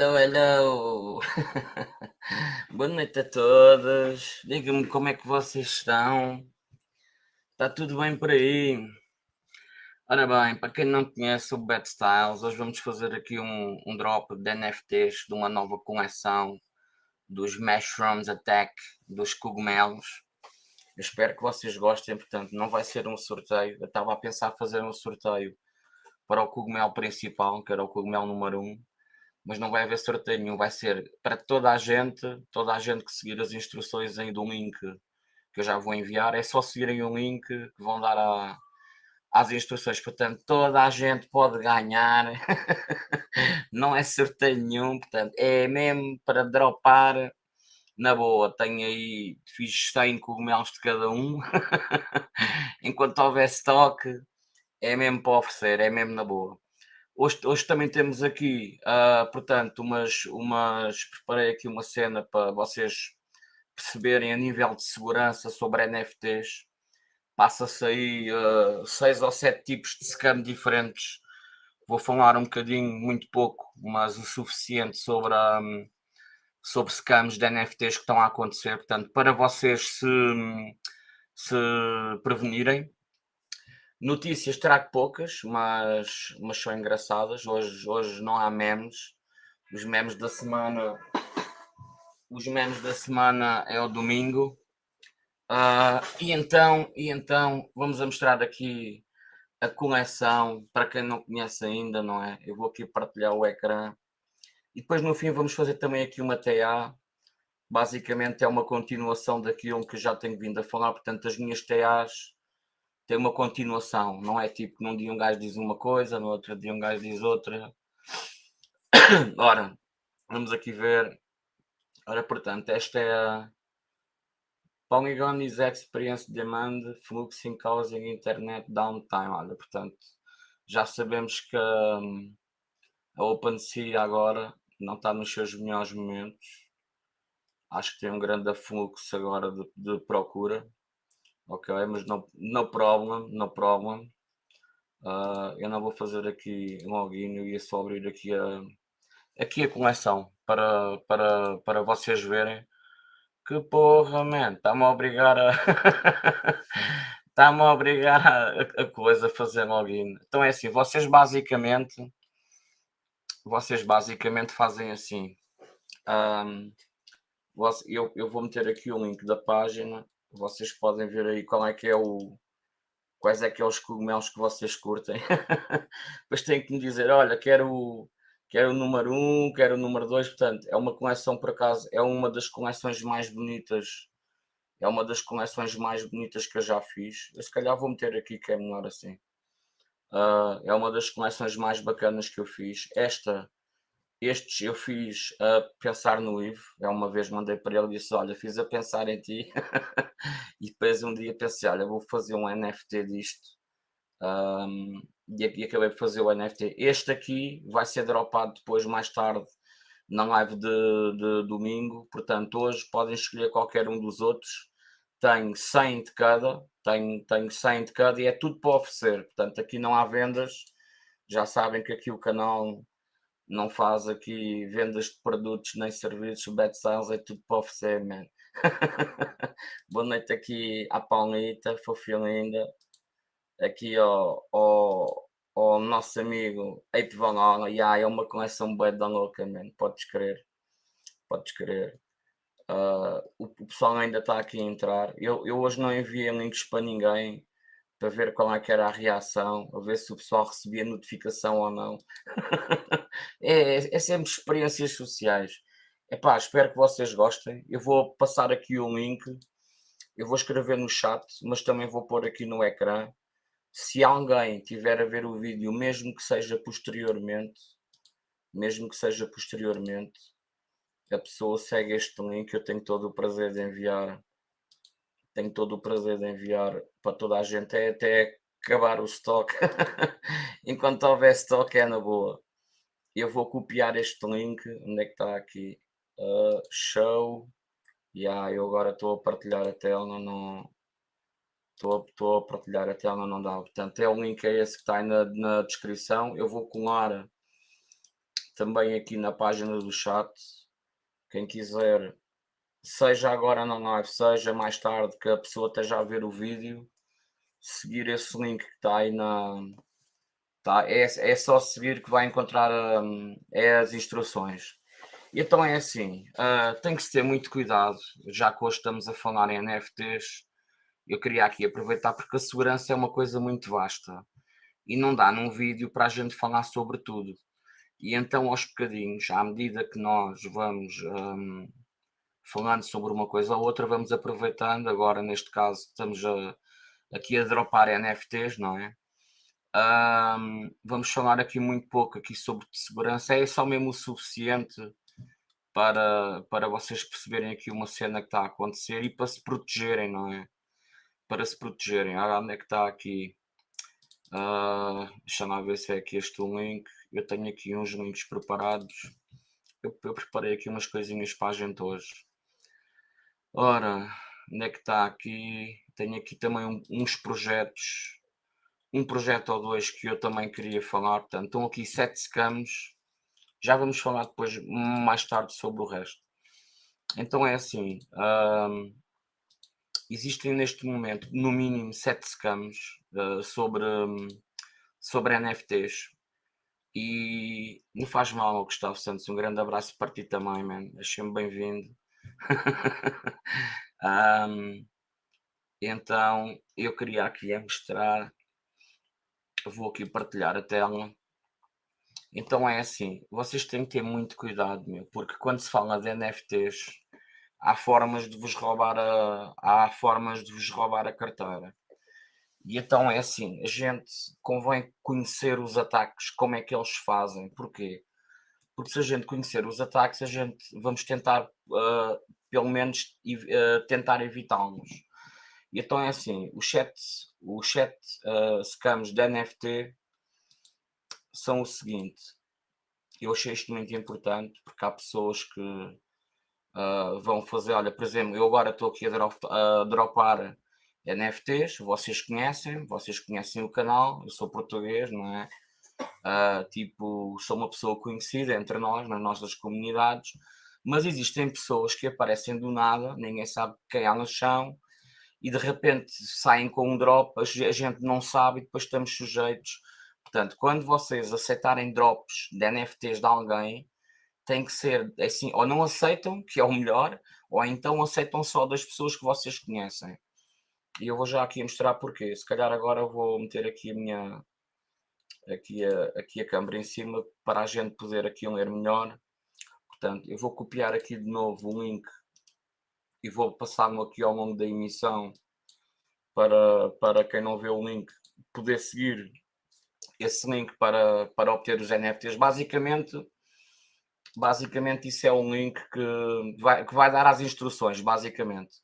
Hello, hello! Boa noite a todos. Digam-me como é que vocês estão. Está tudo bem por aí? Ora bem, para quem não conhece o Bad Styles, hoje vamos fazer aqui um, um drop de NFTs de uma nova coleção dos Mushrooms Attack, dos cogumelos. Eu espero que vocês gostem, portanto, não vai ser um sorteio. Eu estava a pensar fazer um sorteio para o cogumelo principal, que era o cogumelo número 1, mas não vai haver sorteio nenhum, vai ser para toda a gente, toda a gente que seguir as instruções aí do link que eu já vou enviar, é só seguirem o link que vão dar a, instruções, portanto toda a gente pode ganhar, não é sorteio nenhum, portanto é mesmo para dropar. Na boa, tenho aí, fiz 100 cogumelos de cada um, enquanto houver estoque, é mesmo para oferecer, é mesmo na boa. Hoje, hoje também temos aqui, uh, portanto, umas, umas, preparei aqui uma cena para vocês perceberem a nível de segurança sobre NFTs. Passa-se aí uh, seis ou sete tipos de scam diferentes. Vou falar um bocadinho, muito pouco, mas o suficiente sobre, a, sobre scams de NFTs que estão a acontecer. Portanto, para vocês se, se prevenirem, Notícias trago poucas, mas, mas são engraçadas. Hoje, hoje não há memes. Os memes da semana. Os memes da semana é o domingo. Uh, e então, e então vamos mostrar aqui a coleção para quem não conhece ainda, não é? Eu vou aqui partilhar o ecrã e depois no fim vamos fazer também aqui uma TA. Basicamente é uma continuação daquilo que já tenho vindo a falar, portanto as minhas TAs tem uma continuação, não é tipo num dia um gajo diz uma coisa, no outro dia um gajo diz outra. Ora, vamos aqui ver. Ora, portanto, esta é a Polygon is Experience Demand Fluxing Causing Internet Downtime. Olha, portanto, já sabemos que hum, a OpenSea agora não está nos seus melhores momentos. Acho que tem um grande afluxo agora de, de procura ok, mas no, no problem, no problem. Uh, eu não vou fazer aqui login, eu ia só abrir aqui a, aqui a coleção para, para, para vocês verem que porra, man, está-me a obrigar a está-me a obrigar a, a, coisa a fazer login. Então é assim, vocês basicamente vocês basicamente fazem assim. Um, eu, eu vou meter aqui o link da página vocês podem ver aí qual é que é o quais é que é os cogumelos que vocês curtem. Depois têm que me dizer, olha, quero, quero o número 1, um, quero o número 2, portanto, é uma coleção por acaso, é uma das coleções mais bonitas, é uma das coleções mais bonitas que eu já fiz. Eu se calhar vou meter aqui que é melhor assim. Uh, é uma das coleções mais bacanas que eu fiz. Esta estes eu fiz a pensar no Ivo. É uma vez mandei para ele e disse: Olha, fiz a pensar em ti. e depois um dia pensei: Olha, vou fazer um NFT disto. Um, e, e acabei por fazer o NFT. Este aqui vai ser dropado depois, mais tarde, na live de, de domingo. Portanto, hoje podem escolher qualquer um dos outros. Tenho 100 de cada. Tenho, tenho 100 de cada e é tudo para oferecer. Portanto, aqui não há vendas. Já sabem que aqui o canal não faz aqui vendas de produtos nem serviços, bad sales, é tudo para oferecer, man. Boa noite aqui à Paulita, fofinha linda. Aqui ao, ao, ao nosso amigo Ape Van yeah, é uma coleção bem da louca, man. Podes crer, podes crer. Uh, o, o, pessoal ainda está aqui a entrar. Eu, eu hoje não enviei links para ninguém para ver qual é que era a reação, a ver se o pessoal recebia notificação ou não. é, é sempre experiências sociais. Epá, espero que vocês gostem. Eu vou passar aqui o link, eu vou escrever no chat, mas também vou pôr aqui no ecrã. Se alguém tiver a ver o vídeo, mesmo que seja posteriormente, mesmo que seja posteriormente, a pessoa segue este link, eu tenho todo o prazer de enviar tenho todo o prazer de enviar para toda a gente, é até acabar o estoque. Enquanto houver estoque é na boa. Eu vou copiar este link, onde é que está aqui? Uh, show. Yeah, eu agora estou a partilhar a tela, não estou a partilhar a tela, não dá. Portanto, é o link é esse que está aí na, na descrição. Eu vou colar também aqui na página do chat. Quem quiser, seja agora na live, seja mais tarde, que a pessoa esteja a ver o vídeo, seguir esse link que está aí na. Tá, é, é só seguir que vai encontrar um, é as instruções. Então é assim, uh, tem que se ter muito cuidado, já que hoje estamos a falar em NFTs, eu queria aqui aproveitar porque a segurança é uma coisa muito vasta e não dá num vídeo para a gente falar sobre tudo. E então, aos bocadinhos, à medida que nós vamos um, falando sobre uma coisa ou outra, vamos aproveitando. Agora, neste caso, estamos a, aqui a dropar NFTs, não é? Um, vamos falar aqui muito pouco aqui sobre segurança. É só mesmo o suficiente para, para vocês perceberem aqui uma cena que está a acontecer e para se protegerem, não é? Para se protegerem. Ah, onde é que está aqui? Uh, deixa-me ver se é aqui este link. Eu tenho aqui uns links preparados. Eu, eu, preparei aqui umas coisinhas para a gente hoje. Ora, onde é que está aqui? Tenho aqui também um, uns projetos. Um projeto ou dois que eu também queria falar. Portanto, estão aqui sete scams. Já vamos falar depois, mais tarde, sobre o resto. Então é assim. Um, existem neste momento, no mínimo, sete scams uh, sobre, um, sobre NFTs. E não faz mal, Gustavo Santos. Um grande abraço para ti também, man. Achei-me bem-vindo. um, então, eu queria aqui mostrar. Vou aqui partilhar a tela. Então é assim, vocês têm que ter muito cuidado, meu, porque quando se fala de NFTs, há formas de vos roubar a, há formas de vos roubar a carteira. E então é assim, a gente convém conhecer os ataques, como é que eles fazem, porquê? Porque se a gente conhecer os ataques, a gente vamos tentar, uh, pelo menos, uh, tentar evitá-los. E então é assim, o chat, o chat uh, scams da NFT são o seguinte, eu achei isto muito importante, porque há pessoas que uh, vão fazer, olha, por exemplo, eu agora estou aqui a, drop, a dropar NFTs, vocês conhecem, vocês conhecem o canal, eu sou português, não é? Uh, tipo, sou uma pessoa conhecida entre nós, nas nossas comunidades, mas existem pessoas que aparecem do nada, ninguém sabe quem há no chão, e de repente saem com um drop, a gente não sabe e depois estamos sujeitos. Portanto, quando vocês aceitarem drops de NFTs de alguém, tem que ser assim, ou não aceitam, que é o melhor, ou então aceitam só das pessoas que vocês conhecem. E eu vou já aqui mostrar porquê. Se calhar agora vou meter aqui a minha aqui a, aqui a câmera em cima para a gente poder aqui ler melhor. Portanto, eu vou copiar aqui de novo o link e vou passar-me aqui ao longo da emissão para, para quem não vê o link poder seguir esse link para, para obter os NFTs. Basicamente, basicamente isso é um link que vai, que vai dar as instruções, basicamente.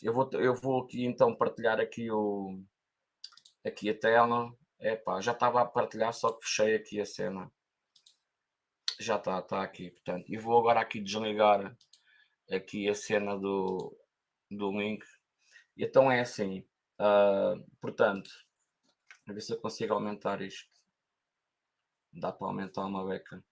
Eu vou, eu vou aqui então partilhar aqui, o, aqui a tela. Epá, já estava a partilhar, só que fechei aqui a cena. Já está, está aqui, portanto. E vou agora aqui desligar aqui a cena do, do link. Então é assim, uh, portanto, a ver se eu consigo aumentar isto. Dá para aumentar uma beca.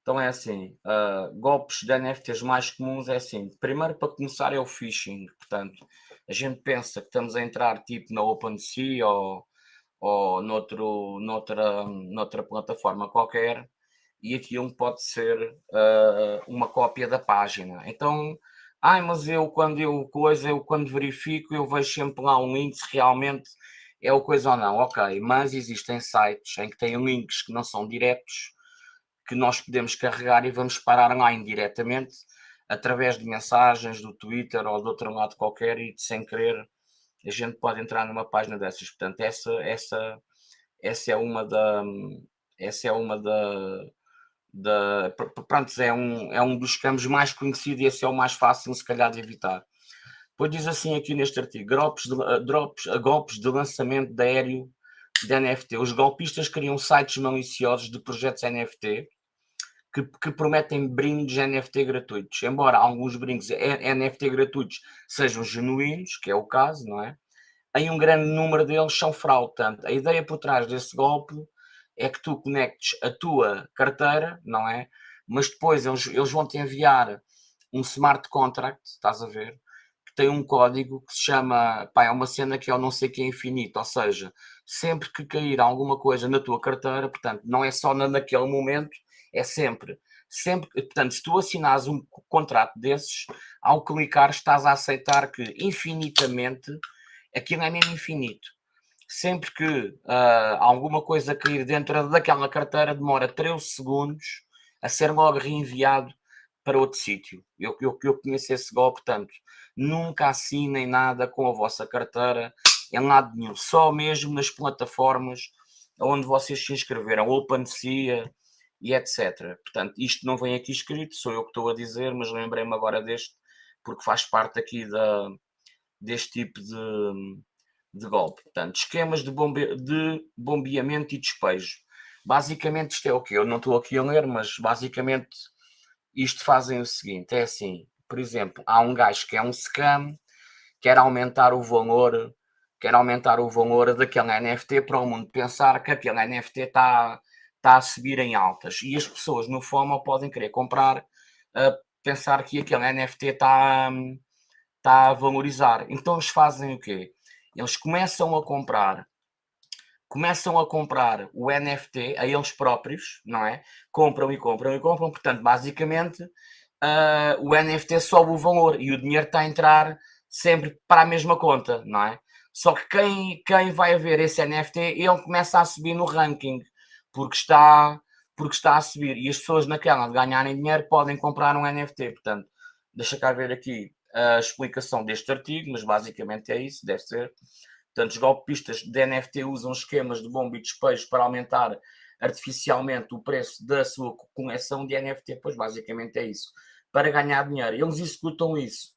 Então é assim, uh, golpes de NFTs mais comuns é assim, primeiro para começar é o phishing, portanto, a gente pensa que estamos a entrar tipo na OpenSea ou, ou noutro, noutra, noutra plataforma qualquer e aquilo pode ser uh, uma cópia da página. Então, ai, mas eu quando eu coisa, eu quando verifico, eu vejo sempre lá um link se realmente é o coisa ou não. Ok, mas existem sites em que têm links que não são diretos que nós podemos carregar e vamos parar lá indiretamente através de mensagens do Twitter ou de outro lado qualquer e sem querer a gente pode entrar numa página dessas. Portanto, essa, essa, essa é uma da essa é uma da, da pronto, é um, é um dos campos mais conhecidos e esse é o mais fácil se calhar de evitar. Depois diz assim aqui neste artigo, drops de, drops, golpes de lançamento de aéreo de NFT. Os golpistas criam sites maliciosos de projetos NFT que, que, prometem brindes NFT gratuitos. Embora alguns brindes NFT gratuitos sejam genuínos, que é o caso, não é? Em um grande número deles são fraude. Portanto, a ideia por trás desse golpe é que tu conectes a tua carteira, não é? Mas depois eles, eles vão te enviar um smart contract, estás a ver? Que tem um código que se chama, pá, é uma cena que eu não sei que é infinito, ou seja, sempre que cair alguma coisa na tua carteira, portanto, não é só naquele momento, é sempre. Sempre, portanto, se tu assinares um contrato desses, ao clicar estás a aceitar que infinitamente aquilo é mesmo infinito sempre que uh, alguma coisa cair dentro daquela carteira, demora 13 segundos a ser logo reenviado para outro sítio. Eu, eu, eu conheço esse golpe, portanto, nunca assinem nada com a vossa carteira em lado nenhum, só mesmo nas plataformas onde vocês se inscreveram, OpenSea e etc. Portanto, isto não vem aqui escrito, sou eu que estou a dizer, mas lembrei-me agora deste, porque faz parte aqui da, deste tipo de, de golpe. Portanto, esquemas de, bombe de bombeamento e despejo. Basicamente, isto é o que eu não estou aqui a ler, mas basicamente isto fazem o seguinte: é assim, por exemplo, há um gajo que é um scam, quer aumentar o valor, quer aumentar o valor daquele NFT para o mundo pensar que aquele NFT está está a subir em altas e as pessoas no FOMO podem querer comprar, uh, pensar que aquele NFT está, está a valorizar. Então eles fazem o quê? Eles começam a comprar, começam a comprar o NFT a eles próprios, não é? Compram e compram e compram, portanto, basicamente uh, o NFT sobe o valor e o dinheiro está a entrar sempre para a mesma conta, não é? Só que quem, quem vai ver esse NFT, ele começa a subir no ranking, porque está, porque está a subir. E as pessoas naquela de ganharem dinheiro podem comprar um NFT. Portanto, deixa cá ver aqui a explicação deste artigo, mas basicamente é isso, deve ser. Portanto, os golpistas de NFT usam esquemas de bomba e despejo para aumentar artificialmente o preço da sua coleção de NFT, pois basicamente é isso, para ganhar dinheiro. Eles executam isso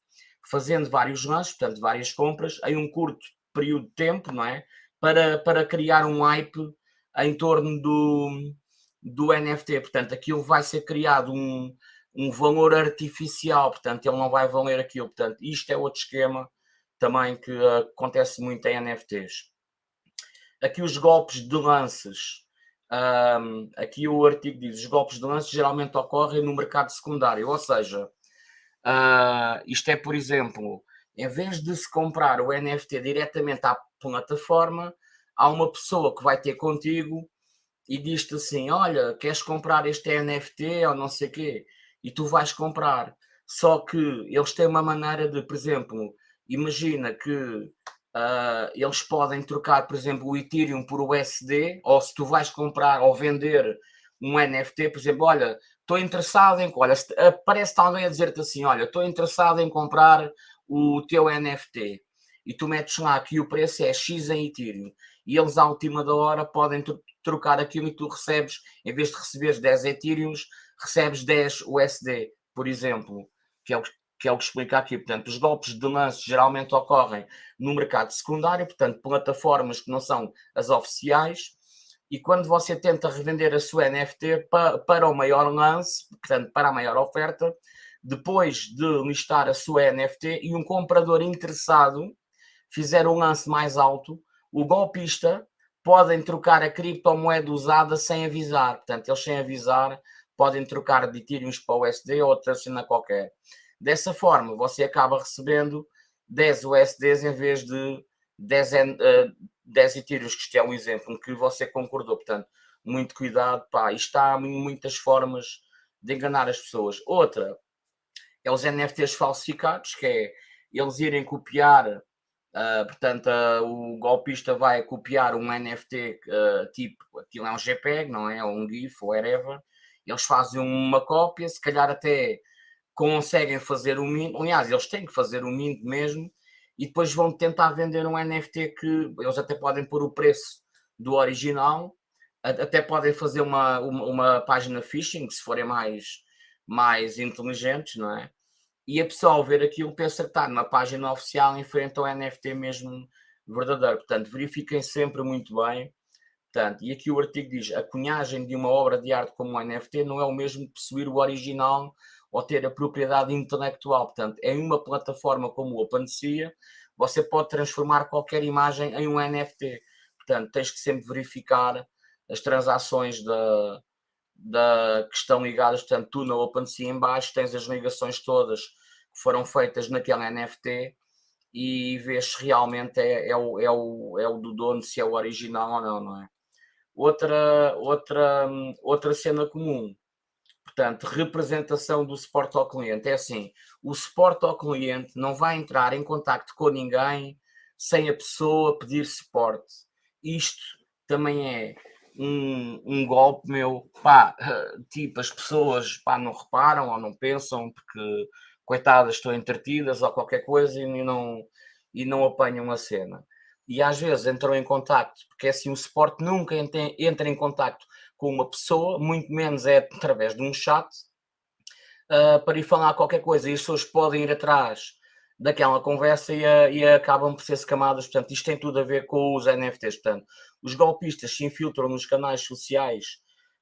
fazendo vários lances, portanto, várias compras, em um curto período de tempo, não é? Para, para criar um hype em torno do, do NFT. Portanto, aquilo vai ser criado um, um valor artificial, portanto, ele não vai valer aquilo. Portanto, isto é outro esquema também que acontece muito em NFTs. Aqui os golpes de lances. Um, aqui o artigo diz: os golpes de lances geralmente ocorrem no mercado secundário, ou seja, uh, isto é, por exemplo, em vez de se comprar o NFT diretamente à plataforma, há uma pessoa que vai ter contigo e diz-te assim: Olha, queres comprar este NFT ou não sei o quê? E tu vais comprar. Só que eles têm uma maneira de, por exemplo, imagina que uh, eles podem trocar, por exemplo, o Ethereum por USD, ou se tu vais comprar ou vender um NFT, por exemplo, olha, estou interessado em. Olha, aparece alguém a dizer-te assim: olha, estou interessado em comprar o teu NFT. E tu metes lá que o preço é X em Ethereum. E eles, à última da hora, podem trocar aquilo e tu recebes, em vez de receberes 10 Ethereums, recebes 10 USD, por exemplo, que é o que, é o que explica aqui. Portanto, os golpes de lance geralmente ocorrem no mercado secundário, portanto, plataformas que não são as oficiais. E quando você tenta revender a sua NFT para, para o maior lance, portanto, para a maior oferta, depois de listar a sua NFT e um comprador interessado fizer um lance mais alto, o golpista podem trocar a criptomoeda usada sem avisar. Portanto, eles sem avisar podem trocar de Ethereum para USD ou outra cena qualquer. Dessa forma, você acaba recebendo 10 USDs em vez de 10, uh, 10 Ethereums, que isto é um exemplo que você concordou. Portanto, muito cuidado, pá, isto há muitas formas de enganar as pessoas. Outra é os NFTs falsificados, que é eles irem copiar, uh, portanto, uh, o golpista vai copiar um NFT uh, tipo, aquilo é um JPEG, não é? Ou um GIF, ou whatever, eles fazem uma cópia, se calhar até conseguem fazer o mint, aliás, eles têm que fazer o mint mesmo, e depois vão tentar vender um NFT que eles até podem pôr o preço do original, até podem fazer uma, uma, uma página phishing, se forem mais, mais inteligentes, não é? E a pessoa ao ver aquilo pensa que está numa página oficial em frente ao NFT mesmo verdadeiro. Portanto, verifiquem sempre muito bem Portanto, e aqui o artigo diz: a cunhagem de uma obra de arte como um NFT não é o mesmo que possuir o original ou ter a propriedade intelectual. Portanto, em uma plataforma como o OpenSea, você pode transformar qualquer imagem em um NFT. Portanto, tens que sempre verificar as transações da, da, que estão ligadas, portanto, tu na OpenSea em baixo tens as ligações todas que foram feitas naquele NFT e vês se realmente é, é, o, é, o, é o do dono, se é o original ou não, não é? Outra, outra, outra cena comum, portanto, representação do suporte ao cliente. É assim, o suporte ao cliente não vai entrar em contacto com ninguém sem a pessoa pedir suporte. Isto também é um, um golpe meu, pá, tipo, as pessoas pá, não reparam ou não pensam porque coitadas estão entretidas ou qualquer coisa e não, e não apanham a cena. E às vezes entram em contacto, porque é assim o suporte nunca entra em contacto com uma pessoa, muito menos é através de um chat, uh, para ir falar qualquer coisa e as pessoas podem ir atrás daquela conversa e, a, e acabam por ser camadas. Portanto, isto tem tudo a ver com os NFTs. Portanto, os golpistas se infiltram nos canais sociais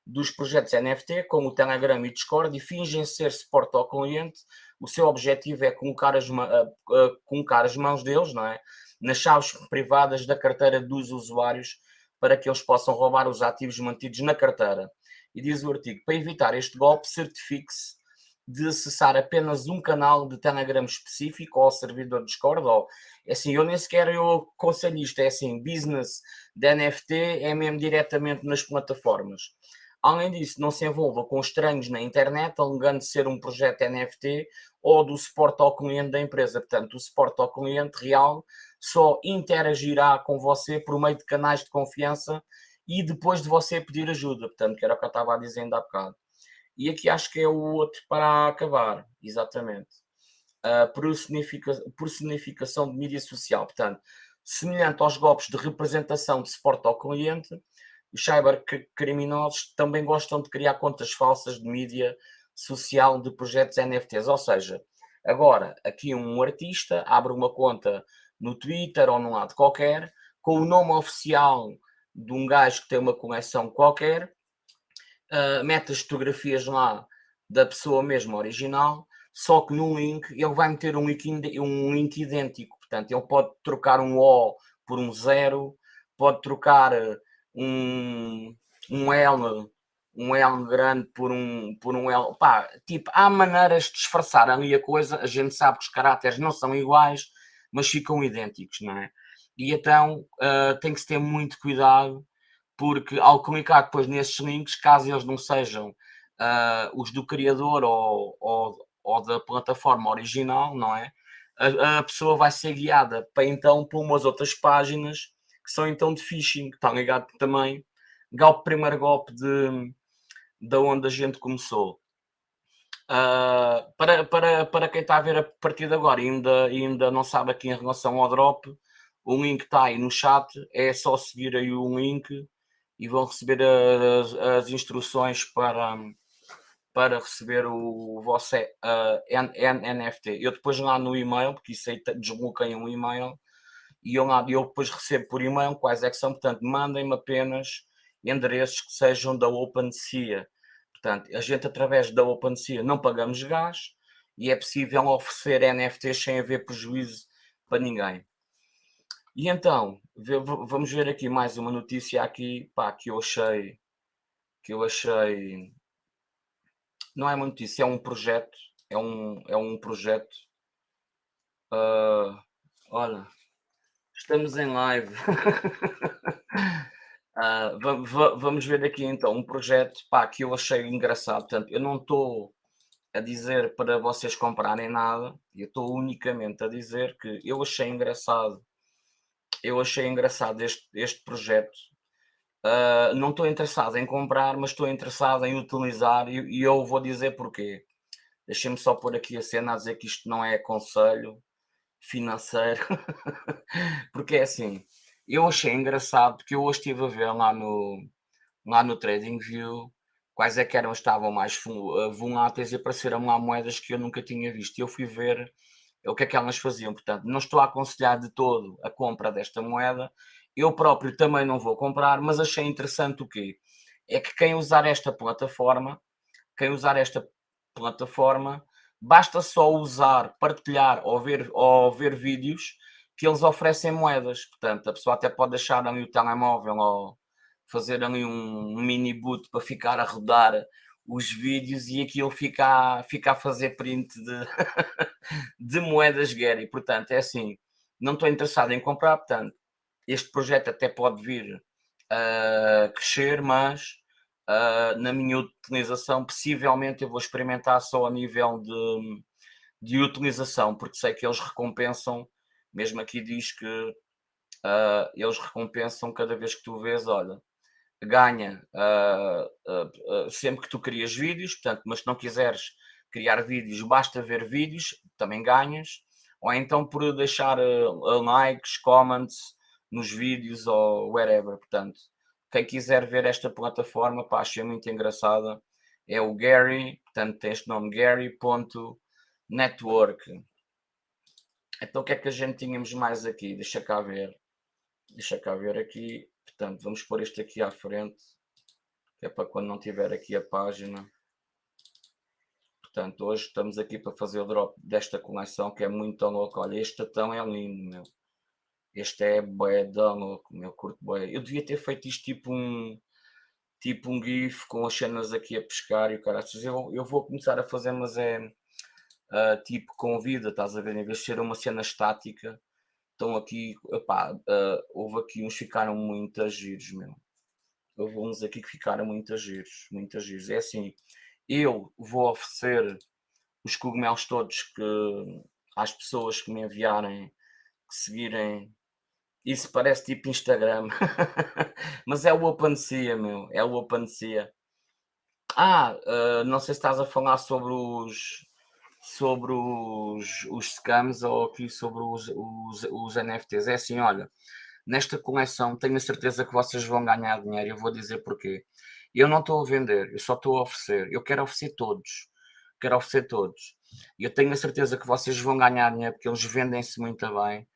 dos projetos NFT, como o Telegram e Discord, e fingem ser suporte ao cliente. O seu objetivo é colocar as, uh, colocar as mãos deles não é? Nas chaves privadas da carteira dos usuários para que eles possam roubar os ativos mantidos na carteira. E diz o artigo: para evitar este golpe, certifique-se de acessar apenas um canal de Telegram específico ou servidor Discord, ou é assim, eu nem sequer eu aconselho isto, é assim, business de NFT é mesmo diretamente nas plataformas. Além disso, não se envolva com estranhos na internet, alegando ser um projeto NFT ou do suporte ao cliente da empresa. Portanto, o suporte ao cliente real só interagirá com você por meio de canais de confiança e depois de você pedir ajuda. Portanto, que era o que eu estava dizendo há bocado. E aqui acho que é o outro para acabar, exatamente. A personificação de mídia social. Portanto, semelhante aos golpes de representação de suporte ao cliente, os cybercriminosos também gostam de criar contas falsas de mídia social de projetos NFTs. Ou seja, agora aqui um artista abre uma conta no Twitter ou num lado qualquer, com o nome oficial de um gajo que tem uma coleção qualquer, uh, mete as fotografias lá da pessoa mesmo original, só que no link ele vai meter um link, um link idêntico. Portanto, ele pode trocar um O por um zero, pode trocar um, um L, um L grande por um, por um L. Pá, tipo, há maneiras de disfarçar ali a coisa. A gente sabe que os caracteres não são iguais, mas ficam idênticos, não é? E então uh, tem que se ter muito cuidado porque ao clicar depois nesses links, caso eles não sejam uh, os do criador ou, ou, ou, da plataforma original, não é? A, a, pessoa vai ser guiada para então para umas outras páginas que são então de phishing, está ligado também ao primeiro golpe de, de onde a gente começou. Uh, para, para, para quem está a ver a partir de agora ainda, ainda não sabe aqui em relação ao drop, o link está aí no chat, é só seguir aí o link e vão receber as, as instruções para, para receber o vosso uh, NFT. Eu depois lá no e-mail, porque isso aí desbloqueia um e-mail, e eu, lá, eu depois recebo por e-mail quais é que são, portanto, mandem-me apenas endereços que sejam da OpenSea. Portanto, a gente através da OpenSea não pagamos gás e é possível oferecer NFTs sem haver prejuízo para ninguém. E então, vamos ver aqui mais uma notícia aqui, pá, que eu achei, que eu achei, não é uma notícia, é um projeto, é um, é um projeto, uh, olha, estamos em live, uh, vamos ver aqui então um projeto, pá, que eu achei engraçado, portanto, eu não estou a dizer para vocês comprarem nada, eu estou unicamente a dizer que eu achei engraçado eu achei engraçado este, este projeto. Uh, não estou interessado em comprar, mas estou interessado em utilizar e, e eu vou dizer porquê. Deixem-me só pôr aqui a cena a dizer que isto não é conselho financeiro, porque é assim, eu achei engraçado porque eu hoje estive a ver lá no, lá no TradingView quais é que eram, estavam mais ah, voláteis e apareceram lá moedas que eu nunca tinha visto. E eu fui ver é o que é que elas faziam. Portanto, não estou a aconselhar de todo a compra desta moeda. Eu próprio também não vou comprar, mas achei interessante o quê? É que quem usar esta plataforma, quem usar esta plataforma, basta só usar, partilhar ou ver, ou ver vídeos que eles oferecem moedas. Portanto, a pessoa até pode deixar ali o telemóvel ou fazer ali um mini boot para ficar a rodar os vídeos e aquilo fica, fica a fazer print de, de moedas Gary. Portanto, é assim, não estou interessado em comprar, portanto, este projeto até pode vir a crescer, mas uh, na minha utilização, possivelmente eu vou experimentar só a nível de, de utilização, porque sei que eles recompensam, mesmo aqui diz que uh, eles recompensam cada vez que tu vês, olha, ganha uh, uh, sempre que tu crias vídeos, portanto, mas se não quiseres criar vídeos, basta ver vídeos, também ganhas, ou então por deixar likes, comments nos vídeos ou whatever, portanto, quem quiser ver esta plataforma, pá, achei muito engraçada, é o Gary, portanto tem este nome, Gary.network. Então o que é que a gente tínhamos mais aqui? Deixa cá ver. Deixa cá ver aqui. Portanto, vamos pôr este aqui à frente, que é para quando não tiver aqui a página. Portanto, hoje estamos aqui para fazer o drop desta coleção, que é muito louco. Olha, este tatão é lindo, meu. Este é bué da louco, meu, curto bué. Eu devia ter feito isto tipo um tipo um gif com as cenas aqui a pescar e o cara. Eu, eu vou começar a fazer, mas é uh, tipo com vida, estás a ver? Em vez de ser uma cena estática, estão aqui, uh, houve aqui uns que ficaram muito giros, meu. Houve uns aqui que ficaram muito giros, muito giros. É assim, eu vou oferecer os cogumelos todos que às pessoas que me enviarem, que seguirem. Isso parece tipo Instagram, mas é o OpenSea, meu. É o OpenSea. Ah, uh, não sei se estás a falar sobre os sobre os, os scams ou aqui sobre os, os, os NFTs. É assim, olha, nesta coleção tenho a certeza que vocês vão ganhar dinheiro. Eu vou dizer porquê. Eu não estou a vender, eu só estou a oferecer. Eu quero oferecer todos. Quero oferecer todos. Eu tenho a certeza que vocês vão ganhar dinheiro porque eles vendem-se muito bem,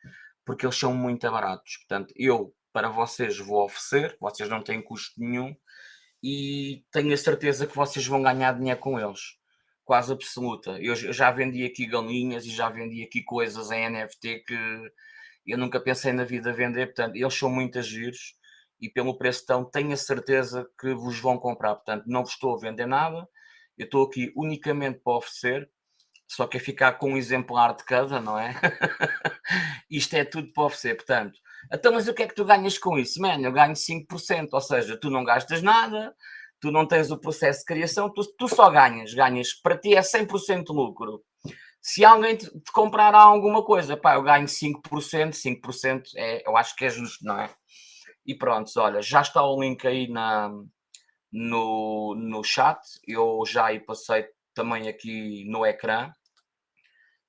porque eles são muito baratos. Portanto, eu para vocês vou oferecer, vocês não têm custo nenhum e tenho a certeza que vocês vão ganhar dinheiro com eles quase absoluta. Eu já vendi aqui galinhas e já vendi aqui coisas em NFT que eu nunca pensei na vida vender, portanto, eles são muito giros e pelo preço tão tenho a certeza que vos vão comprar, portanto, não vos estou a vender nada, eu estou aqui unicamente para oferecer, só que é ficar com um exemplar de cada, não é? Isto é tudo para oferecer, portanto, então, mas o que é que tu ganhas com isso? Mano, eu ganho 5%, ou seja, tu não gastas nada, tu não tens o processo de criação, tu, tu só ganhas, ganhas, para ti é 100% lucro. Se alguém te, te, comprar alguma coisa, pá, eu ganho 5%, 5% é, eu acho que é justo, não é? E pronto, olha, já está o link aí na, no, no chat, eu já aí passei também aqui no ecrã.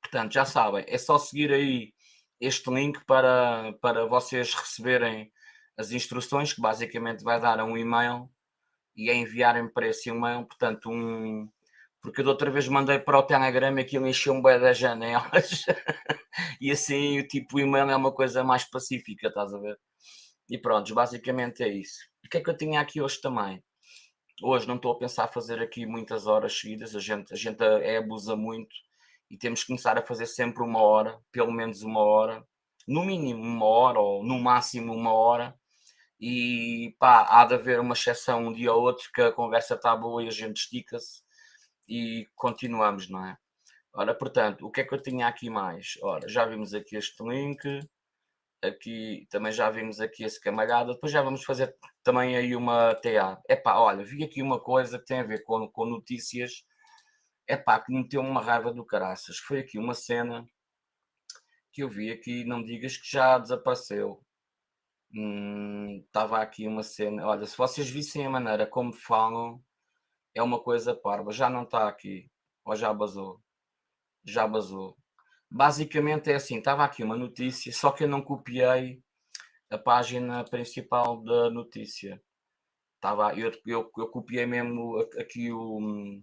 Portanto, já sabem, é só seguir aí este link para, para vocês receberem as instruções, que basicamente vai dar um e-mail e a enviarem para esse e-mail, portanto, um. Porque eu da outra vez mandei para o Telegram e aquilo encheu um bem das janelas. e assim, o tipo, o e-mail é uma coisa mais pacífica, estás a ver? E pronto, basicamente é isso. O que é que eu tinha aqui hoje também? Hoje não estou a pensar fazer aqui muitas horas seguidas, a gente, a gente é, abusa muito e temos que começar a fazer sempre uma hora, pelo menos uma hora, no mínimo uma hora ou no máximo uma hora, e pá, há de haver uma exceção um dia ou outro que a conversa está boa e a gente estica-se e continuamos, não é? Ora, portanto, o que é que eu tinha aqui mais? Ora, já vimos aqui este link, aqui também já vimos aqui esse camalhada, depois já vamos fazer também aí uma TA. Epá, olha, vi aqui uma coisa que tem a ver com, com notícias, epá, que me meteu uma raiva do caraças. Foi aqui uma cena que eu vi aqui, não digas que já desapareceu. Estava hum, aqui uma cena. Olha, se vocês vissem a maneira como falam, é uma coisa parva. Já não está aqui. Ou já basou. Já basou. Basicamente é assim: estava aqui uma notícia, só que eu não copiei a página principal da notícia. Estava, eu, eu, eu copiei mesmo aqui o.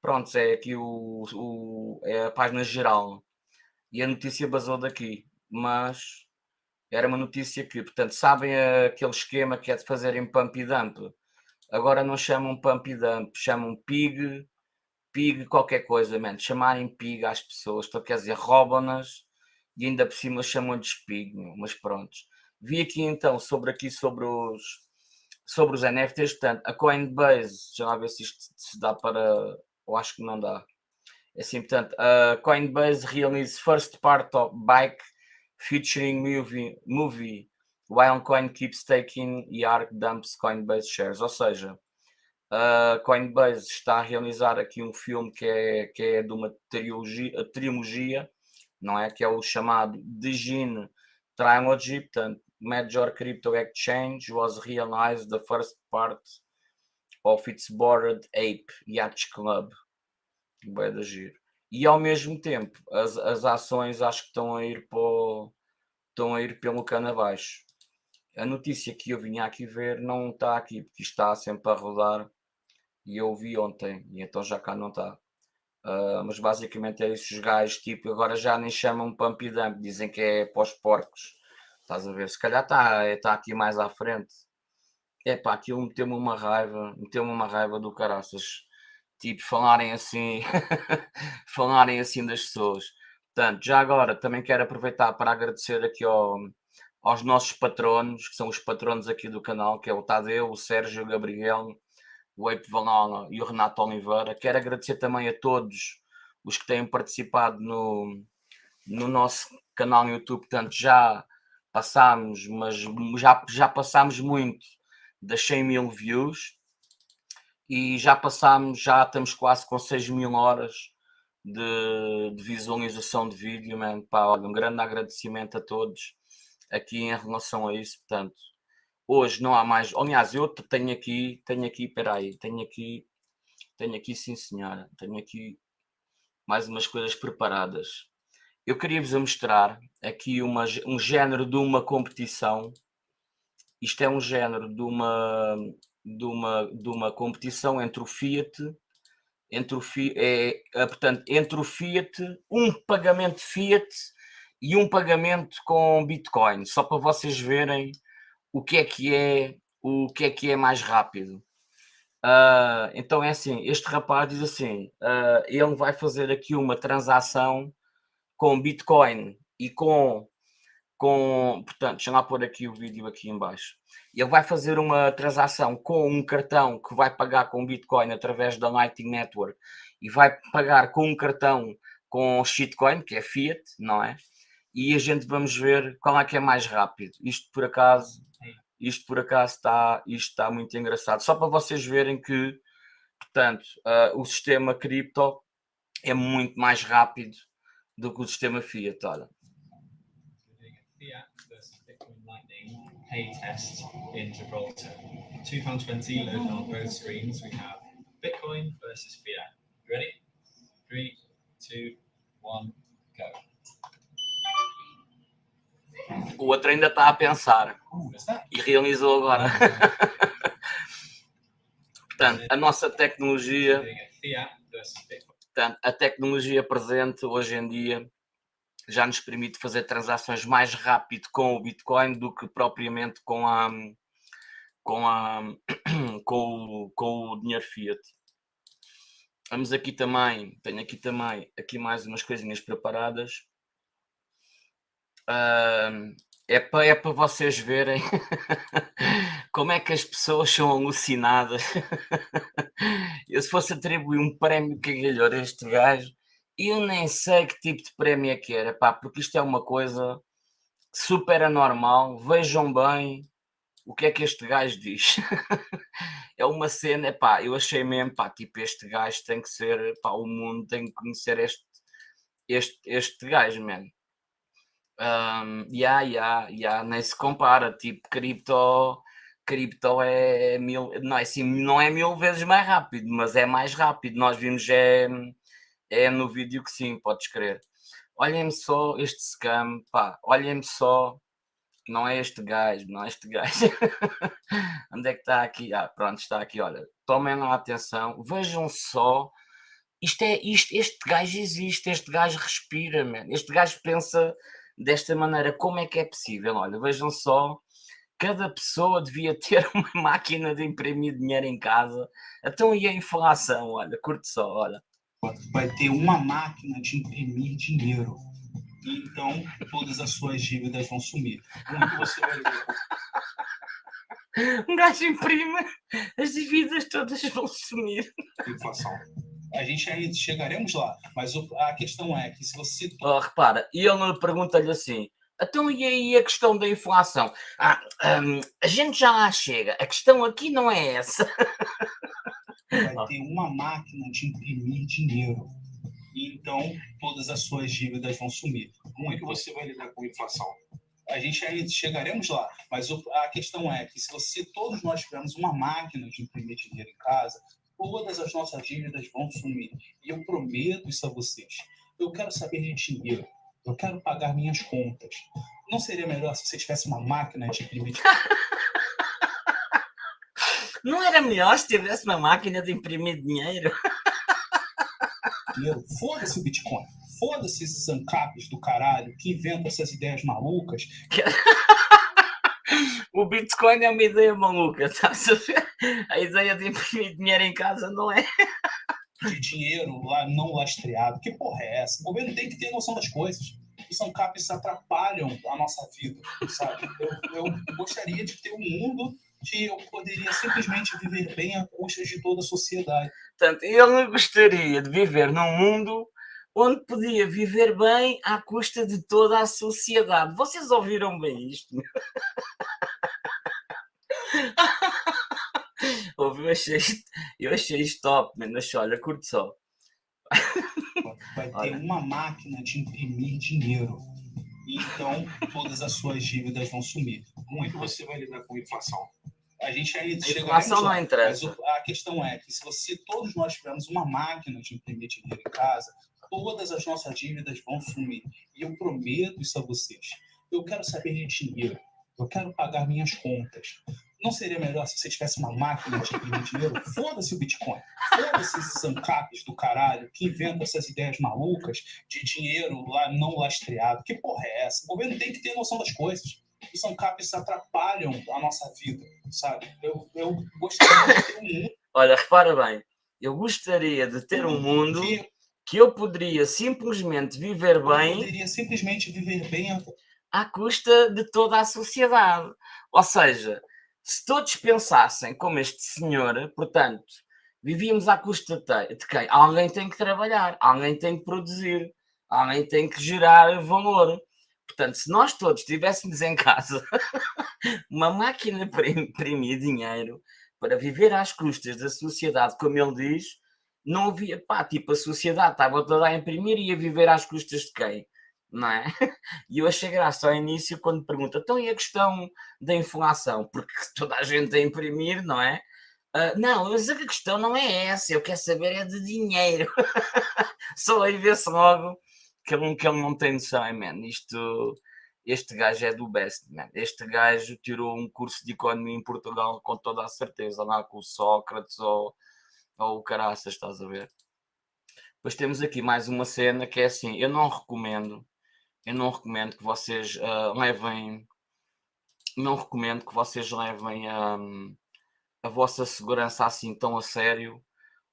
Pronto, é aqui o, o, é a página geral. E a notícia basou daqui. Mas era uma notícia que, portanto, sabem aquele esquema que é de fazerem pump e dump. Agora não chamam pump e dump, chamam pig, pig qualquer coisa, man. Chamarem pig às pessoas, então quer dizer, roubam-nas e ainda por cima chamam-lhes pig, mas pronto. Vi aqui então sobre aqui sobre os sobre os NFTs, portanto, a Coinbase, já lá ver se isto se dá para, eu acho que não dá. É assim, portanto, a Coinbase realiza first part of bike featuring movie, movie while Coin keeps taking e dumps Coinbase shares. Ou seja, a Coinbase está a realizar aqui um filme que é, que é de uma trilogia, trilogia não é? Que é o chamado Digine Trilogy, portanto, Major Crypto Exchange was realized the first part of its Bored Ape Yacht Club. Vai da giro. E ao mesmo tempo, as, as ações acho que estão a ir para estão a ir pelo cano abaixo. A notícia que eu vinha aqui ver não está aqui, porque está sempre a rodar e eu vi ontem, e então já cá não está. Uh, mas basicamente é isso, os gajos, tipo, agora já nem chamam pump e dump, dizem que é os porcos. Estás a ver? Se calhar está tá aqui mais à frente. É pá, aquilo meteu-me uma raiva, meteu-me uma raiva do caraças. Tipo, falarem assim, falarem assim das pessoas. Portanto, já agora também quero aproveitar para agradecer aqui ao, aos nossos patronos, que são os patronos aqui do canal, que é o Tadeu, o Sérgio, o Gabriel, o Eito Valala e o Renato Oliveira. Quero agradecer também a todos os que têm participado no, no nosso canal no YouTube. Portanto, já passámos, mas já, já passámos muito das 100 mil views e já passámos, já estamos quase com 6 mil horas de, de visualização de vídeo, man. Pá, olha, um grande agradecimento a todos aqui em relação a isso, portanto, hoje não há mais, aliás, eu tenho aqui, tenho aqui, peraí, tenho aqui, tenho aqui sim senhora, tenho aqui mais umas coisas preparadas eu queria-vos mostrar aqui uma, um género de uma competição. Isto é um género de uma, de uma, de uma competição entre o Fiat, entre o, é, é, portanto, entre o Fiat, um pagamento Fiat e um pagamento com Bitcoin, só para vocês verem o que é que é, o que é que é mais rápido. Uh, então é assim, este rapaz diz assim, uh, ele vai fazer aqui uma transação com Bitcoin e com, com portanto, deixa lá pôr aqui o vídeo aqui embaixo. Ele vai fazer uma transação com um cartão que vai pagar com Bitcoin através da Lightning Network e vai pagar com um cartão com shitcoin, que é fiat, não é? E a gente vamos ver qual é que é mais rápido. Isto por acaso, isto por acaso está, isto está muito engraçado. Só para vocês verem que, portanto, uh, o sistema cripto é muito mais rápido do que o sistema Fiat, olha. Fiat versus Bitcoin Lightning pay test in Gibraltar. £2.20 loaded on both screens. We have Bitcoin versus Fiat. You ready? Three, two, one, go. O outro ainda está a pensar. e realizou agora. Portanto, a nossa tecnologia. Portanto, a tecnologia presente hoje em dia já nos permite fazer transações mais rápido com o Bitcoin do que propriamente com a com a com o, com o dinheiro fiat. Vamos aqui também, tenho aqui também aqui mais umas coisinhas preparadas. Uh, é para é para vocês verem como é que as pessoas são alucinadas. Eu se fosse atribuir um prémio que a este gajo, eu nem sei que tipo de prémio é que era, pá, porque isto é uma coisa super anormal. Vejam bem o que é que este gajo diz. é uma cena, pá, eu achei mesmo, pá, tipo, este gajo tem que ser, pá, o mundo tem que conhecer este, este, este gajo, mano. Um, yeah, yeah, yeah, nem se compara, tipo, cripto, cripto é mil, não é assim, não é mil vezes mais rápido, mas é mais rápido, nós vimos é, é no vídeo que sim, podes crer. Olhem-me só este scam, pá, olhem-me só, não é este gajo, não é este gajo. Onde é que está aqui? Ah, pronto, está aqui, olha, tomem lá atenção, vejam só, isto é, isto, este gajo existe, este gajo respira, man. este gajo pensa desta maneira. Como é que é possível? Olha, vejam só, cada pessoa devia ter uma máquina de imprimir dinheiro em casa. Então e a inflação? Olha, curte só, olha. Vai ter uma máquina de imprimir dinheiro. Então, todas as suas dívidas vão sumir. Como você vai ver? Um gajo imprime, as dívidas todas vão sumir. inflação. A gente ainda chegaremos lá, mas a questão é que se você Oh, repara, e ele pergunta-lhe assim: então e aí a questão da inflação? Ah, hum, a gente já lá chega, a questão aqui não é essa. vai ter uma máquina de imprimir dinheiro. Então, todas as suas dívidas vão sumir. Como é que você vai lidar com a inflação? A gente ainda chegaremos lá, mas a questão é que se você, todos nós tivermos uma máquina de imprimir dinheiro em casa, todas as nossas dívidas vão sumir. E eu prometo isso a vocês. Eu quero saber de dinheiro. Eu quero pagar minhas contas. Não seria melhor se você tivesse uma máquina de imprimir Não era melhor se tivesse uma máquina de imprimir dinheiro? dinheiro? Foda-se o Bitcoin. Foda-se esses ANCAPs do caralho que inventam essas ideias malucas O Bitcoin é uma ideia maluca, ver? A ideia de imprimir dinheiro em casa não é. de dinheiro lá não lastreado. Que porra é essa? O governo tem que ter noção das coisas. Os ANCAPs atrapalham a nossa vida, sabe? Eu, eu gostaria de ter um mundo que eu poderia simplesmente viver bem à custa de toda a sociedade. Portanto, ele gostaria de viver num mundo onde podia viver bem à custa de toda a sociedade. Vocês ouviram bem isto? Eu achei eu achei isto top. Mas olha, curte só. Vai ter Olha. uma máquina de imprimir dinheiro. Então, todas as suas dívidas vão sumir. Como é que você vai lidar com a inflação? A gente ainda A lá. não interessa. Mas a questão é que se você, todos nós tivermos uma máquina de imprimir dinheiro em casa, todas as nossas dívidas vão sumir. E eu prometo isso a vocês. Eu quero saber de dinheiro. Eu quero pagar minhas contas. Não seria melhor se você tivesse uma máquina de imprimir dinheiro? Foda-se o Bitcoin. Foda-se esses ANCAPs do caralho que inventam essas ideias malucas de dinheiro lá não lastreado. Que porra é essa? O governo tem que ter noção das coisas. Os ANCAPs atrapalham a nossa vida, sabe? Eu, eu gostaria de ter um mundo Olha, repara bem. Eu gostaria de ter um mundo que que eu poderia simplesmente viver eu bem poderia simplesmente viver bem à custa de toda a sociedade. Ou seja, se todos pensassem como este senhor, portanto, vivíamos à custa de quem? Alguém tem que trabalhar, alguém tem que produzir, alguém tem que gerar valor. Portanto, se nós todos tivéssemos em casa uma máquina para imprimir dinheiro, para viver às custas da sociedade, como ele diz, não havia, pá, tipo, a sociedade estava toda a imprimir e a viver às custas de quem? Não é? E eu achei graça ao início quando pergunta, então e a questão da inflação? Porque toda a gente a imprimir, não é? Ah, não, mas a questão não é essa, eu quero saber é de dinheiro. Só aí vê-se logo que ele, que ele não tem noção, man. Isto, este gajo é do best, man. Este gajo tirou um curso de economia em Portugal com toda a certeza, lá com o Sócrates ou, ou o Caraças, estás a ver? Depois temos aqui mais uma cena que é assim, eu não recomendo, eu não recomendo que vocês ah, levem, não recomendo que vocês levem hum, a vossa segurança assim tão a sério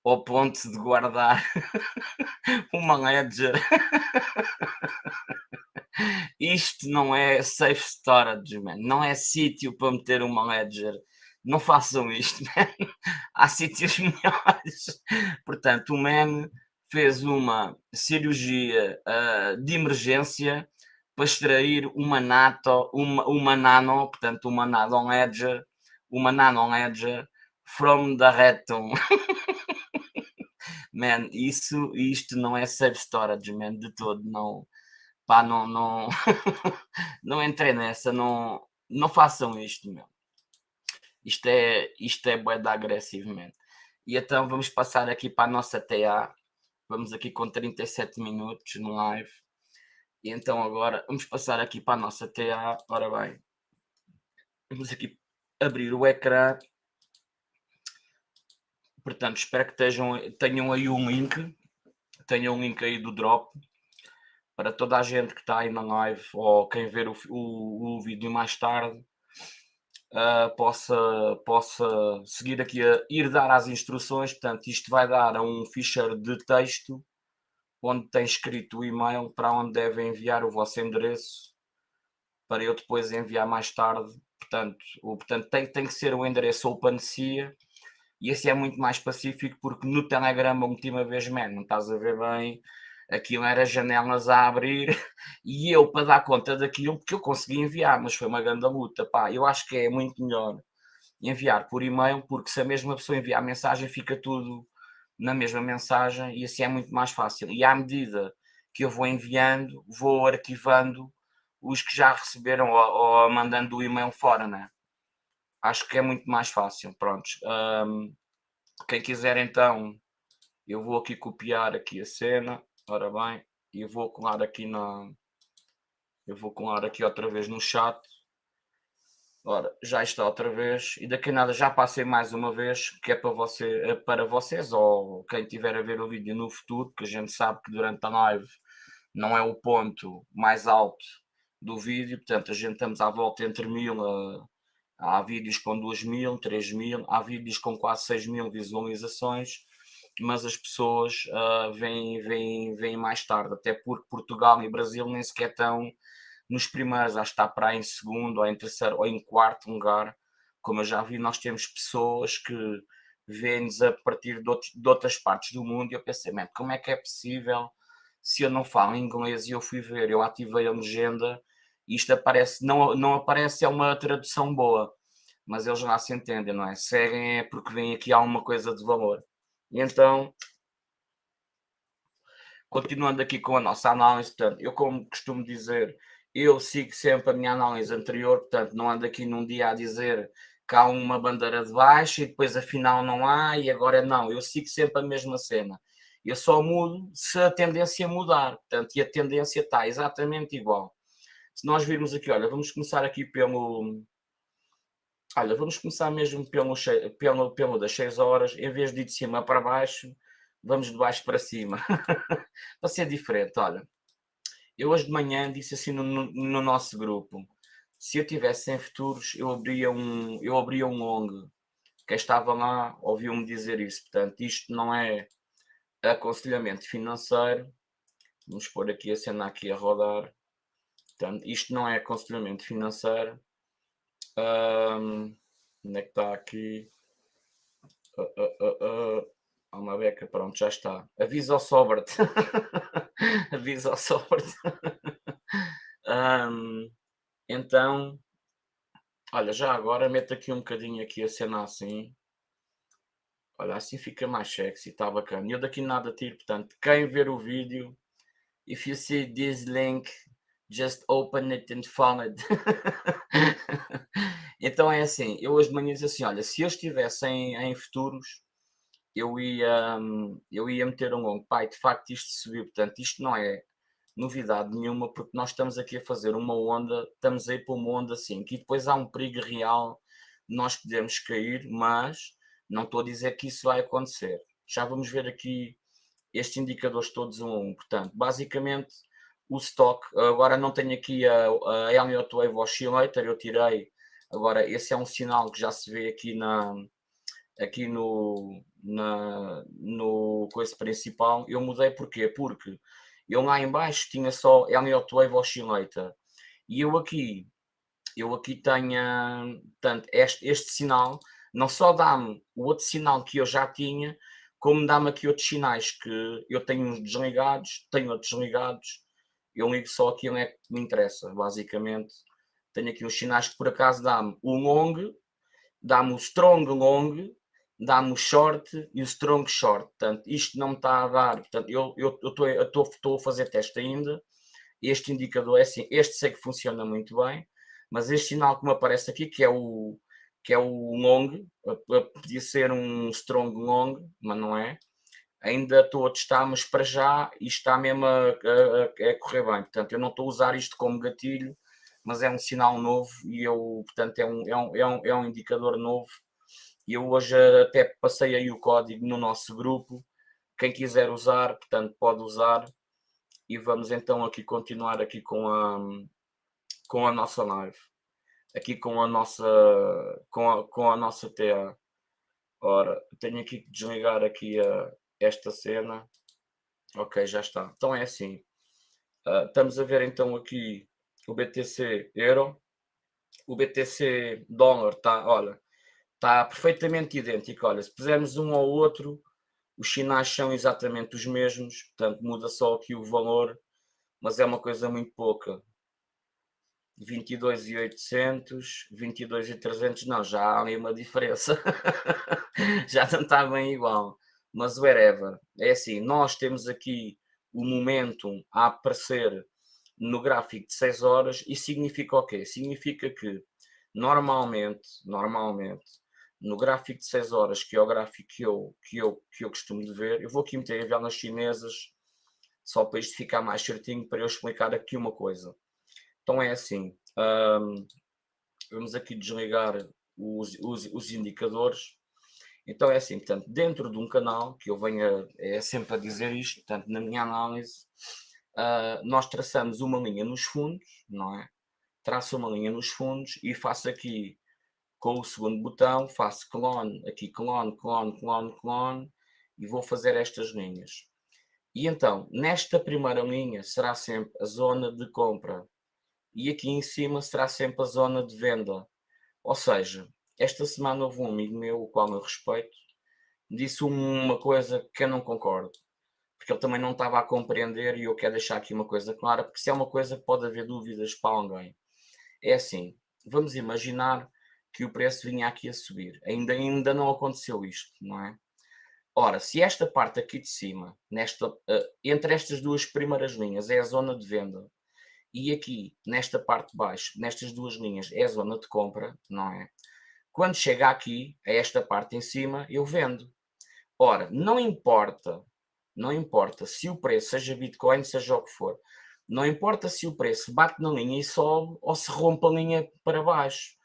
ao ponto de guardar uma ledger. Isto não é safe storage, man. Não é sítio para meter uma ledger. Não façam isto, man. Há sítios melhores. Portanto, o man fez uma cirurgia ah, de emergência para extrair uma nato, uma, uma nano, portanto, uma nano ledger, uma nano ledger from the rectum. Man, isso, isto não é safe storage, man, de todo, não, pá, não, não, não entrei nessa, não, não façam isto, meu. Isto é, isto é bué agressivo, man. E então vamos passar aqui para a nossa TA, vamos aqui com 37 minutos no live, e então agora vamos passar aqui para a nossa TA, ora bem, vamos aqui abrir o ecrã, portanto espero que estejam, tenham aí um link, tenham um link aí do drop, para toda a gente que está aí na live ou quem ver o, o, o vídeo mais tarde ah, possa, possa seguir aqui a ir dar as instruções. Portanto, isto vai dar a um ficheiro de texto onde tem escrito o e-mail para onde devem enviar o vosso endereço para eu depois enviar mais tarde portanto, o, portanto tem, tem que ser o endereço OpenSea e esse é muito mais pacífico porque no Telegram a última vez, man, não estás a ver bem, aquilo era janelas a abrir e eu para dar conta daquilo, porque eu consegui enviar, mas foi uma grande luta, pá, eu acho que é muito melhor enviar por e-mail, porque se a mesma pessoa enviar a mensagem fica tudo na mesma mensagem e assim é muito mais fácil. E à medida que eu vou enviando, vou arquivando os que já receberam ou, ou mandando o e-mail fora, né? Acho que é muito mais fácil, prontos. Um, quem quiser então, eu vou aqui copiar aqui a cena, ora bem, e vou colar aqui na... Eu vou colar aqui outra vez no chat. Ora, já está outra vez. E daqui a nada já passei mais uma vez, que é para, você, é para vocês, ou quem tiver a ver o vídeo no futuro, que a gente sabe que durante a live não é o ponto mais alto do vídeo, portanto a gente estamos à volta entre mil a, há vídeos com 2 mil, 3 mil, há vídeos com quase 6 mil visualizações, mas as pessoas uh, vêm, vêm, vêm mais tarde, até porque Portugal e Brasil nem sequer estão nos primeiros, acho que está para aí em segundo, ou em terceiro, ou em quarto lugar. Como eu já vi, nós temos pessoas que vêm-nos a partir de, outros, de, outras partes do mundo e eu pensei, como é que é possível se eu não falo inglês e eu fui ver, eu ativei a legenda isto aparece, não, não aparece, é uma tradução boa, mas eles lá se entendem, não é? Seguem é porque vem aqui alguma coisa de valor. E então, continuando aqui com a nossa análise, portanto, eu como costumo dizer, eu sigo sempre a minha análise anterior, portanto, não ando aqui num dia a dizer que há uma bandeira de baixo e depois afinal não há e agora não, eu sigo sempre a mesma cena. Eu só mudo se a tendência mudar, portanto, e a tendência está exatamente igual. Se nós virmos aqui, olha, vamos começar aqui pelo... Olha, vamos começar mesmo pelo, pelo, pelo das 6 horas, em vez de ir de cima para baixo, vamos de baixo para cima. para ser diferente, olha. Eu hoje de manhã disse assim no, no nosso grupo, se eu tivesse em futuros, eu abria um, eu abria um long. Quem estava lá ouviu-me dizer isso. Portanto, isto não é aconselhamento financeiro. Vamos pôr aqui a cena aqui a rodar. Portanto, isto não é aconselhamento financeiro. Um, onde é que está aqui? Uh, uh, uh, Há uma beca, pronto, já está. Avisa ao Sobert. Avisa ao Sobert. um, então, olha, já agora meto aqui um bocadinho aqui a cena assim. Olha, assim fica mais sexy, está bacana. Eu daqui nada tiro, portanto, quem ver o vídeo, if you see this link, just open it and follow it. então é assim, eu hoje de manhã disse assim, olha, se eu estivesse em, em futuros, eu ia, eu ia meter um longo, pai, de facto isto subiu, portanto isto não é novidade nenhuma, porque nós estamos aqui a fazer uma onda, estamos aí para uma onda assim, que depois há um perigo real, nós podemos cair, mas não estou a dizer que isso vai acontecer. Já vamos ver aqui estes indicadores todos um a um, portanto, basicamente o stock. Agora não tenho aqui a, a Elliott Wave Oscillator, eu tirei. Agora esse é um sinal que já se vê aqui na aqui no na no coisa principal. Eu mudei porquê? Porque eu lá em baixo tinha só Elliott Wave Oscillator e eu aqui eu aqui tenho portanto, este, este sinal não só dá-me o outro sinal que eu já tinha, como dá-me aqui outros sinais que eu tenho uns desligados, tenho outros ligados eu ligo só aquilo é que me interessa, basicamente. Tenho aqui uns sinais que por acaso dá-me o long, dá-me o strong long, dá-me o short e o strong short. Portanto, isto não me está a dar. Portanto, eu estou a fazer teste ainda. Este indicador é assim, este sei que funciona muito bem, mas este sinal que me aparece aqui, que é o, que é o long, podia ser um strong long, mas não é ainda estou a testar, mas para já isto está mesmo a, a, a, correr bem. Portanto, eu não estou a usar isto como gatilho, mas é um sinal novo e eu, portanto, é um, é um, é um, é um indicador novo. E eu hoje até passei aí o código no nosso grupo. Quem quiser usar, portanto, pode usar. E vamos então aqui continuar aqui com a, com a nossa live. Aqui com a nossa, com a, com a nossa TA. Ora, tenho aqui que desligar aqui a, esta cena. Ok, já está. Então é assim. Uh, estamos a ver então aqui o BTC Euro. o BTC dólar está, olha, está perfeitamente idêntico. Olha, se pusermos um ao outro, os sinais são exatamente os mesmos, portanto muda só aqui o valor, mas é uma coisa muito pouca. 22,800, 22,300, não, já há ali uma diferença. já não está bem igual. Mas wherever, é assim, nós temos aqui o momentum a aparecer no gráfico de 6 horas e significa o quê? Significa que normalmente, normalmente, no gráfico de 6 horas, que é o gráfico que eu, que eu, que eu costumo de ver, eu vou aqui meter velas chinesas só para isto ficar mais certinho para eu explicar aqui uma coisa. Então é assim, vamos aqui desligar os, os, os, indicadores. Então é assim, portanto, dentro de um canal, que eu venho é sempre a dizer isto, portanto, na minha análise, uh, nós traçamos uma linha nos fundos, não é? Traço uma linha nos fundos e faço aqui com o segundo botão, faço clone, aqui clone, clone, clone, clone, e vou fazer estas linhas. E então, nesta primeira linha será sempre a zona de compra e aqui em cima será sempre a zona de venda. Ou seja, esta semana houve um amigo meu, o qual eu respeito, disse uma coisa que eu não concordo, porque ele também não estava a compreender e eu quero deixar aqui uma coisa clara, porque se é uma coisa que pode haver dúvidas para alguém. É assim, vamos imaginar que o preço vinha aqui a subir. Ainda, ainda não aconteceu isto, não é? Ora, se esta parte aqui de cima, nesta, uh, entre estas duas primeiras linhas, é a zona de venda, e aqui, nesta parte de baixo, nestas duas linhas, é a zona de compra, não é? Quando chega aqui, a esta parte em cima, eu vendo. Ora, não importa, não importa se o preço, seja Bitcoin, seja o que for, não importa se o preço bate na linha e sobe ou se rompe a linha para baixo.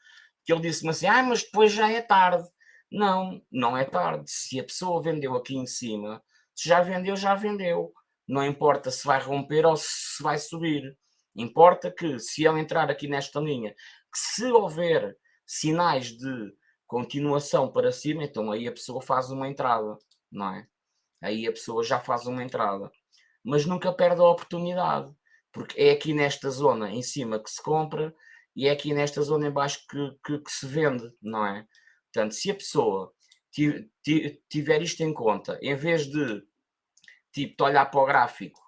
Que ele disse-me assim, ah, mas depois já é tarde. Não, não é tarde. Se a pessoa vendeu aqui em cima, se já vendeu, já vendeu. Não importa se vai romper ou se vai subir. Importa que, se ele entrar aqui nesta linha, que se houver sinais de continuação para cima, então aí a pessoa faz uma entrada, não é? Aí a pessoa já faz uma entrada. Mas nunca perde a oportunidade, porque é aqui nesta zona em cima que se compra e é aqui nesta zona em baixo que, que, que se vende, não é? Portanto, se a pessoa tiver isto em conta, em vez de tipo, olhar para o gráfico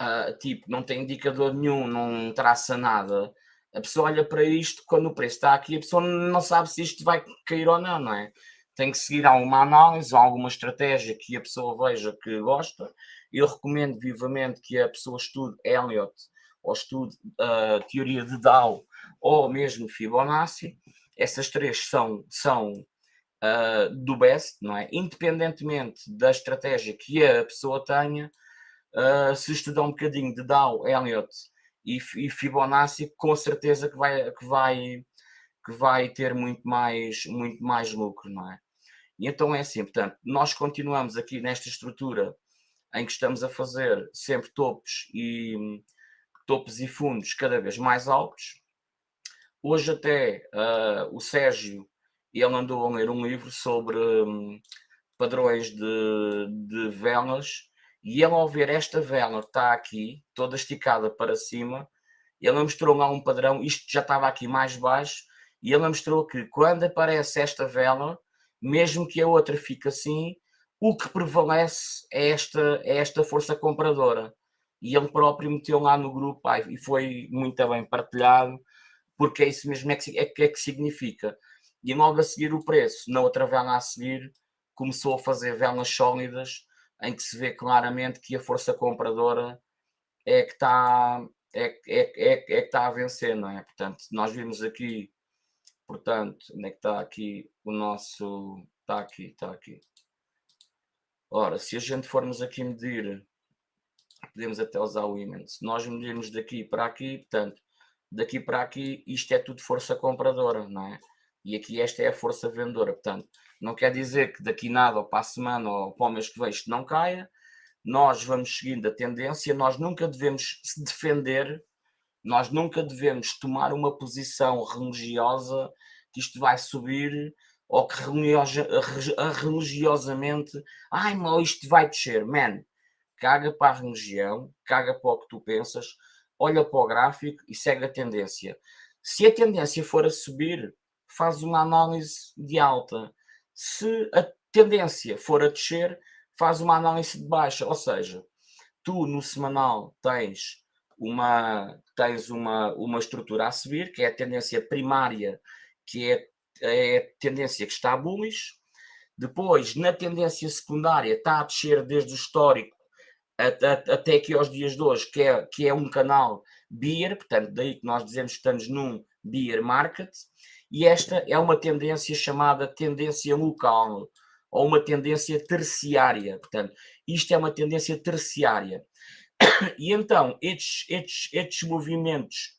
uh, tipo, não tem indicador nenhum, não traça nada. A pessoa olha para isto, quando o preço está aqui, a pessoa não sabe se isto vai cair ou não, não é? Tem que seguir alguma análise, alguma estratégia que a pessoa veja que gosta. Eu recomendo vivamente que a pessoa estude Elliot ou estude a uh, teoria de Dow ou mesmo Fibonacci. Essas três são, são uh, do best, não é? Independentemente da estratégia que a pessoa tenha, uh, se estudar um bocadinho de Dow, Elliott e, e, Fibonacci, com certeza que vai, que vai, que vai ter muito mais, muito mais lucro, não é? E então é assim, portanto, nós continuamos aqui nesta estrutura em que estamos a fazer sempre topos e topos e fundos cada vez mais altos. Hoje até uh, o Sérgio, ele andou a ler um livro sobre um, padrões de, de velas e ele, ao ver esta vela que está aqui, toda esticada para cima, ele mostrou lá um padrão, isto já estava aqui mais baixo, e ele mostrou que quando aparece esta vela, mesmo que a outra fique assim, o que prevalece é esta, é esta força compradora. E ele próprio meteu lá no grupo e foi muito bem partilhado, porque é isso mesmo é que, é, é que significa. E logo a seguir o preço, na outra vela a seguir, começou a fazer velas sólidas, em que se vê claramente que a força compradora é que está é, é, é, é que está a vencer, não é? Portanto, nós vimos aqui, portanto, onde é que está aqui o nosso, está aqui, está aqui. Ora, se a gente formos aqui medir, podemos até usar o Imen, se nós medirmos daqui para aqui, portanto, daqui para aqui, isto é tudo força compradora, não é? E aqui esta é a força vendedora, portanto, não quer dizer que daqui nada, ou para a semana, ou para o mês que vem, isto não caia. Nós vamos seguindo a tendência, nós nunca devemos se defender, nós nunca devemos tomar uma posição religiosa que isto vai subir ou que religiosamente, ai, mal isto vai descer. Man, caga para a religião, caga para o que tu pensas, olha para o gráfico e segue a tendência. Se a tendência for a subir, faz uma análise de alta. Se a tendência for a descer, faz uma análise de baixa. Ou seja, tu no semanal tens uma, tens uma, uma estrutura a subir, que é a tendência primária, que é, é a tendência que está bullish. Depois, na tendência secundária, está a descer desde o histórico até, até aqui aos dias de hoje, que é, que é um canal beer, portanto, daí que nós dizemos que estamos num beer market, e esta é uma tendência chamada tendência local, ou uma tendência terciária, portanto, isto é uma tendência terciária. E então, estes, estes, estes movimentos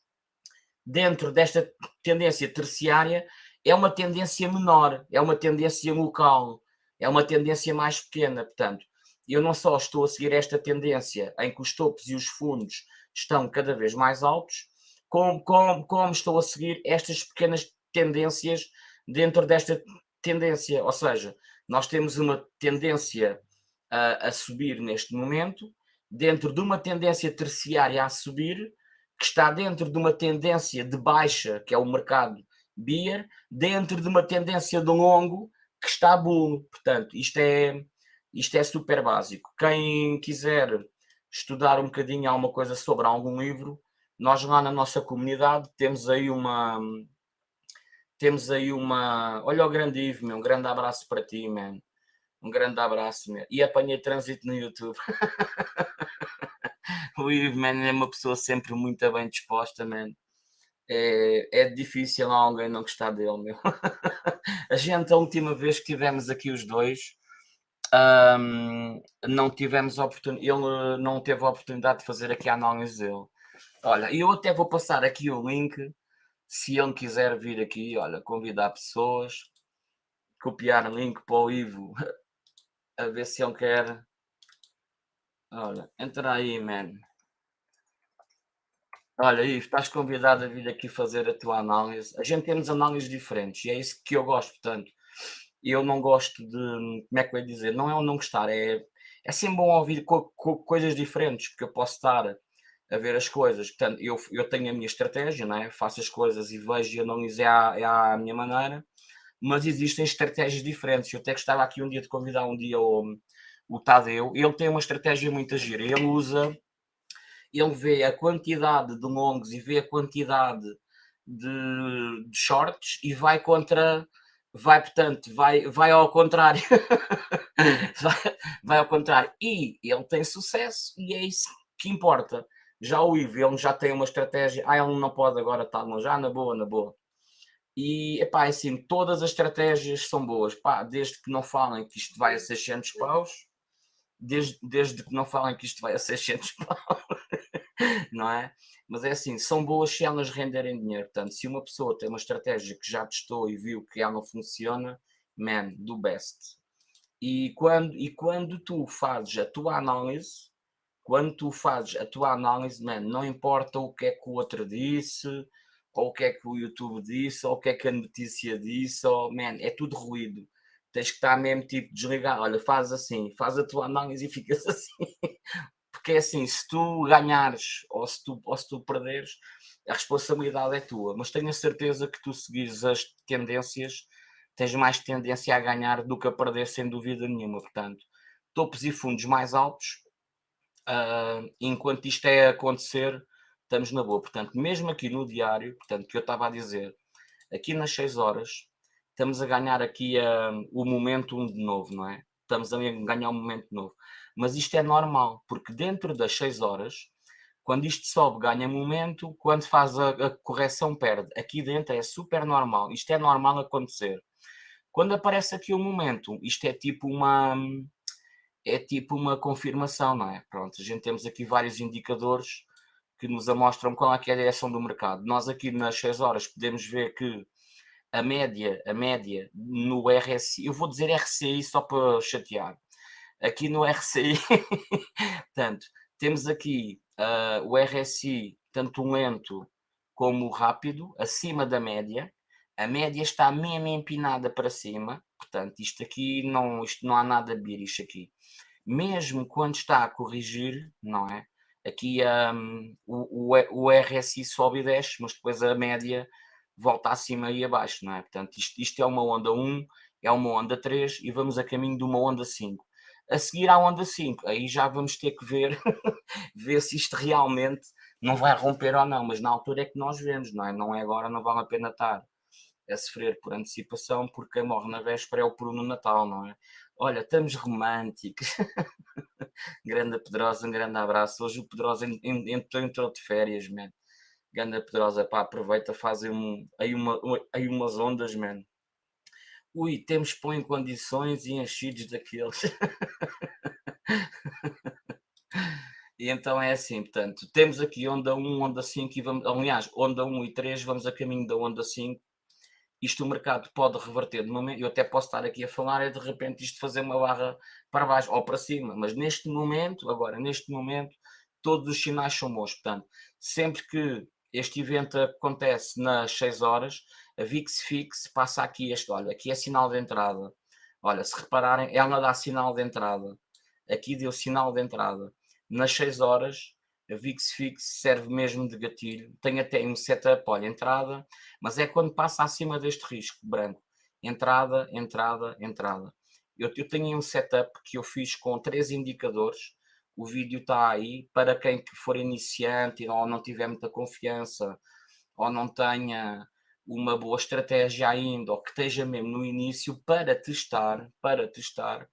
dentro desta tendência terciária é uma tendência menor, é uma tendência local, é uma tendência mais pequena, portanto, eu não só estou a seguir esta tendência em que os topos e os fundos estão cada vez mais altos, como, como, como estou a seguir estas pequenas tendências dentro desta tendência. Ou seja, nós temos uma tendência a, a subir neste momento, dentro de uma tendência terciária a subir, que está dentro de uma tendência de baixa, que é o mercado Beer, dentro de uma tendência de longo que está bull. Portanto, isto é, isto é super básico. Quem quiser estudar um bocadinho alguma coisa sobre algum livro, nós lá na nossa comunidade temos aí uma. Temos aí uma. Olha o grande Ivo, meu. Um grande abraço para ti, man. Um grande abraço, meu. E apanhei trânsito no YouTube. o Ivo, man, é uma pessoa sempre muito bem disposta, man. É, é difícil alguém não gostar dele, meu. a gente, a última vez que tivemos aqui os dois, um, não tivemos oportunidade, ele não teve a oportunidade de fazer aqui a análise dele. Olha, eu até vou passar aqui o link, se ele quiser vir aqui, olha, convidar pessoas, copiar link para o Ivo, a ver se ele quer. Olha, entra aí, man. Olha, Ivo, estás convidado a vir aqui fazer a tua análise. A gente temos análises diferentes e é isso que eu gosto, portanto eu não gosto de, como é que eu ia dizer, não é o não gostar, é, é sempre bom ouvir co co coisas diferentes, porque eu posso estar a ver as coisas, portanto, eu, eu tenho a minha estratégia, não é? faço as coisas e vejo e analiso é à, é à minha maneira, mas existem estratégias diferentes, eu até gostava aqui um dia de convidar um dia o, o Tadeu, ele tem uma estratégia muito gira, ele usa, ele vê a quantidade de longos e vê a quantidade de, de shorts e vai contra vai, portanto, vai, vai ao contrário. vai, vai, ao contrário. E ele tem sucesso e é isso que importa. Já o Ivo, ele já tem uma estratégia. Ah, ele não pode agora estar tá, já na boa, na boa. E, epá, é assim, todas as estratégias são boas. Pá, desde que não falem que isto vai a 600 paus, desde, desde que não falem que isto vai a 600 paus, não é? Mas é assim, são boas se elas renderem dinheiro. Portanto, se uma pessoa tem uma estratégia que já testou e viu que ela não funciona, man, do best. E quando, e quando tu fazes a tua análise, quando tu fazes a tua análise, man, não importa o que é que o outro disse, ou o que é que o YouTube disse, ou o que é que a notícia disse, ou, man, é tudo ruído. Tens que estar mesmo tipo desligar. Olha, faz assim, faz a tua análise e ficas assim porque é assim, se tu ganhares ou se tu, ou se tu perderes, a responsabilidade é tua, mas tenho a certeza que tu seguires as tendências, tens mais tendência a ganhar do que a perder, sem dúvida nenhuma. Portanto, topos e fundos mais altos, uh, enquanto isto é a acontecer, estamos na boa. Portanto, mesmo aqui no diário, portanto, que eu estava a dizer, aqui nas 6 horas, estamos a ganhar aqui uh, o momento de novo, não é? Estamos a ganhar um momento novo mas isto é normal, porque dentro das 6 horas, quando isto sobe, ganha momento, quando faz a, a, correção, perde. Aqui dentro é super normal, isto é normal acontecer. Quando aparece aqui o momento, isto é tipo uma é tipo uma confirmação, não é? Pronto, a gente temos aqui vários indicadores que nos mostram qual é, é a direção do mercado. Nós aqui nas 6 horas podemos ver que a média, a média no RSI, eu vou dizer RCI só para chatear, aqui no RCI, portanto, temos aqui uh, o RSI tanto lento como rápido, acima da média. A média está mesmo empinada para cima, portanto, isto aqui não, isto não há nada a vir isto aqui. Mesmo quando está a corrigir, não é? aqui um, o, o, o RSI sobe e desce, mas depois a média volta acima e abaixo, não é? Portanto, isto, isto é uma onda 1, é uma onda 3 e vamos a caminho de uma onda 5. A seguir à onda 5, aí já vamos ter que ver, ver se isto realmente não vai romper ou não, mas na altura é que nós vemos, não é? Não é agora, não vale a pena estar a sofrer por antecipação, porque quem morre na véspera é o peru no Natal, não é? Olha, estamos românticos. grande Pedrosa, um grande abraço. Hoje o Pedrosa entrou, entrou de férias, man. Grande Pedrosa, pá, aproveita, faz um, aí, uma, aí umas ondas, man. Ui, temos pão em condições e enchidos daqueles. e então é assim, portanto, temos aqui onda 1, onda 5 e vamos, aliás, onda 1 e 3, vamos a caminho da onda 5 isto o mercado pode reverter de momento, eu até posso estar aqui a falar, é de repente isto fazer uma barra para baixo ou para cima, mas neste momento, agora, neste momento, todos os sinais são bons. Portanto, sempre que este evento acontece nas 6 horas, a VIX Fix passa aqui este, olha, aqui é sinal de entrada. Olha, se repararem, ela dá sinal de entrada. Aqui deu sinal de entrada. Nas 6 horas, a VIX Fix serve mesmo de gatilho. Tem até um setup, olha, entrada, mas é quando passa acima deste risco branco. Entrada, entrada, entrada. Eu, eu tenho um setup que eu fiz com três indicadores. O vídeo está aí para quem que for iniciante ou não tiver muita confiança ou não tenha uma boa estratégia ainda ou que esteja mesmo no início para testar, para testar,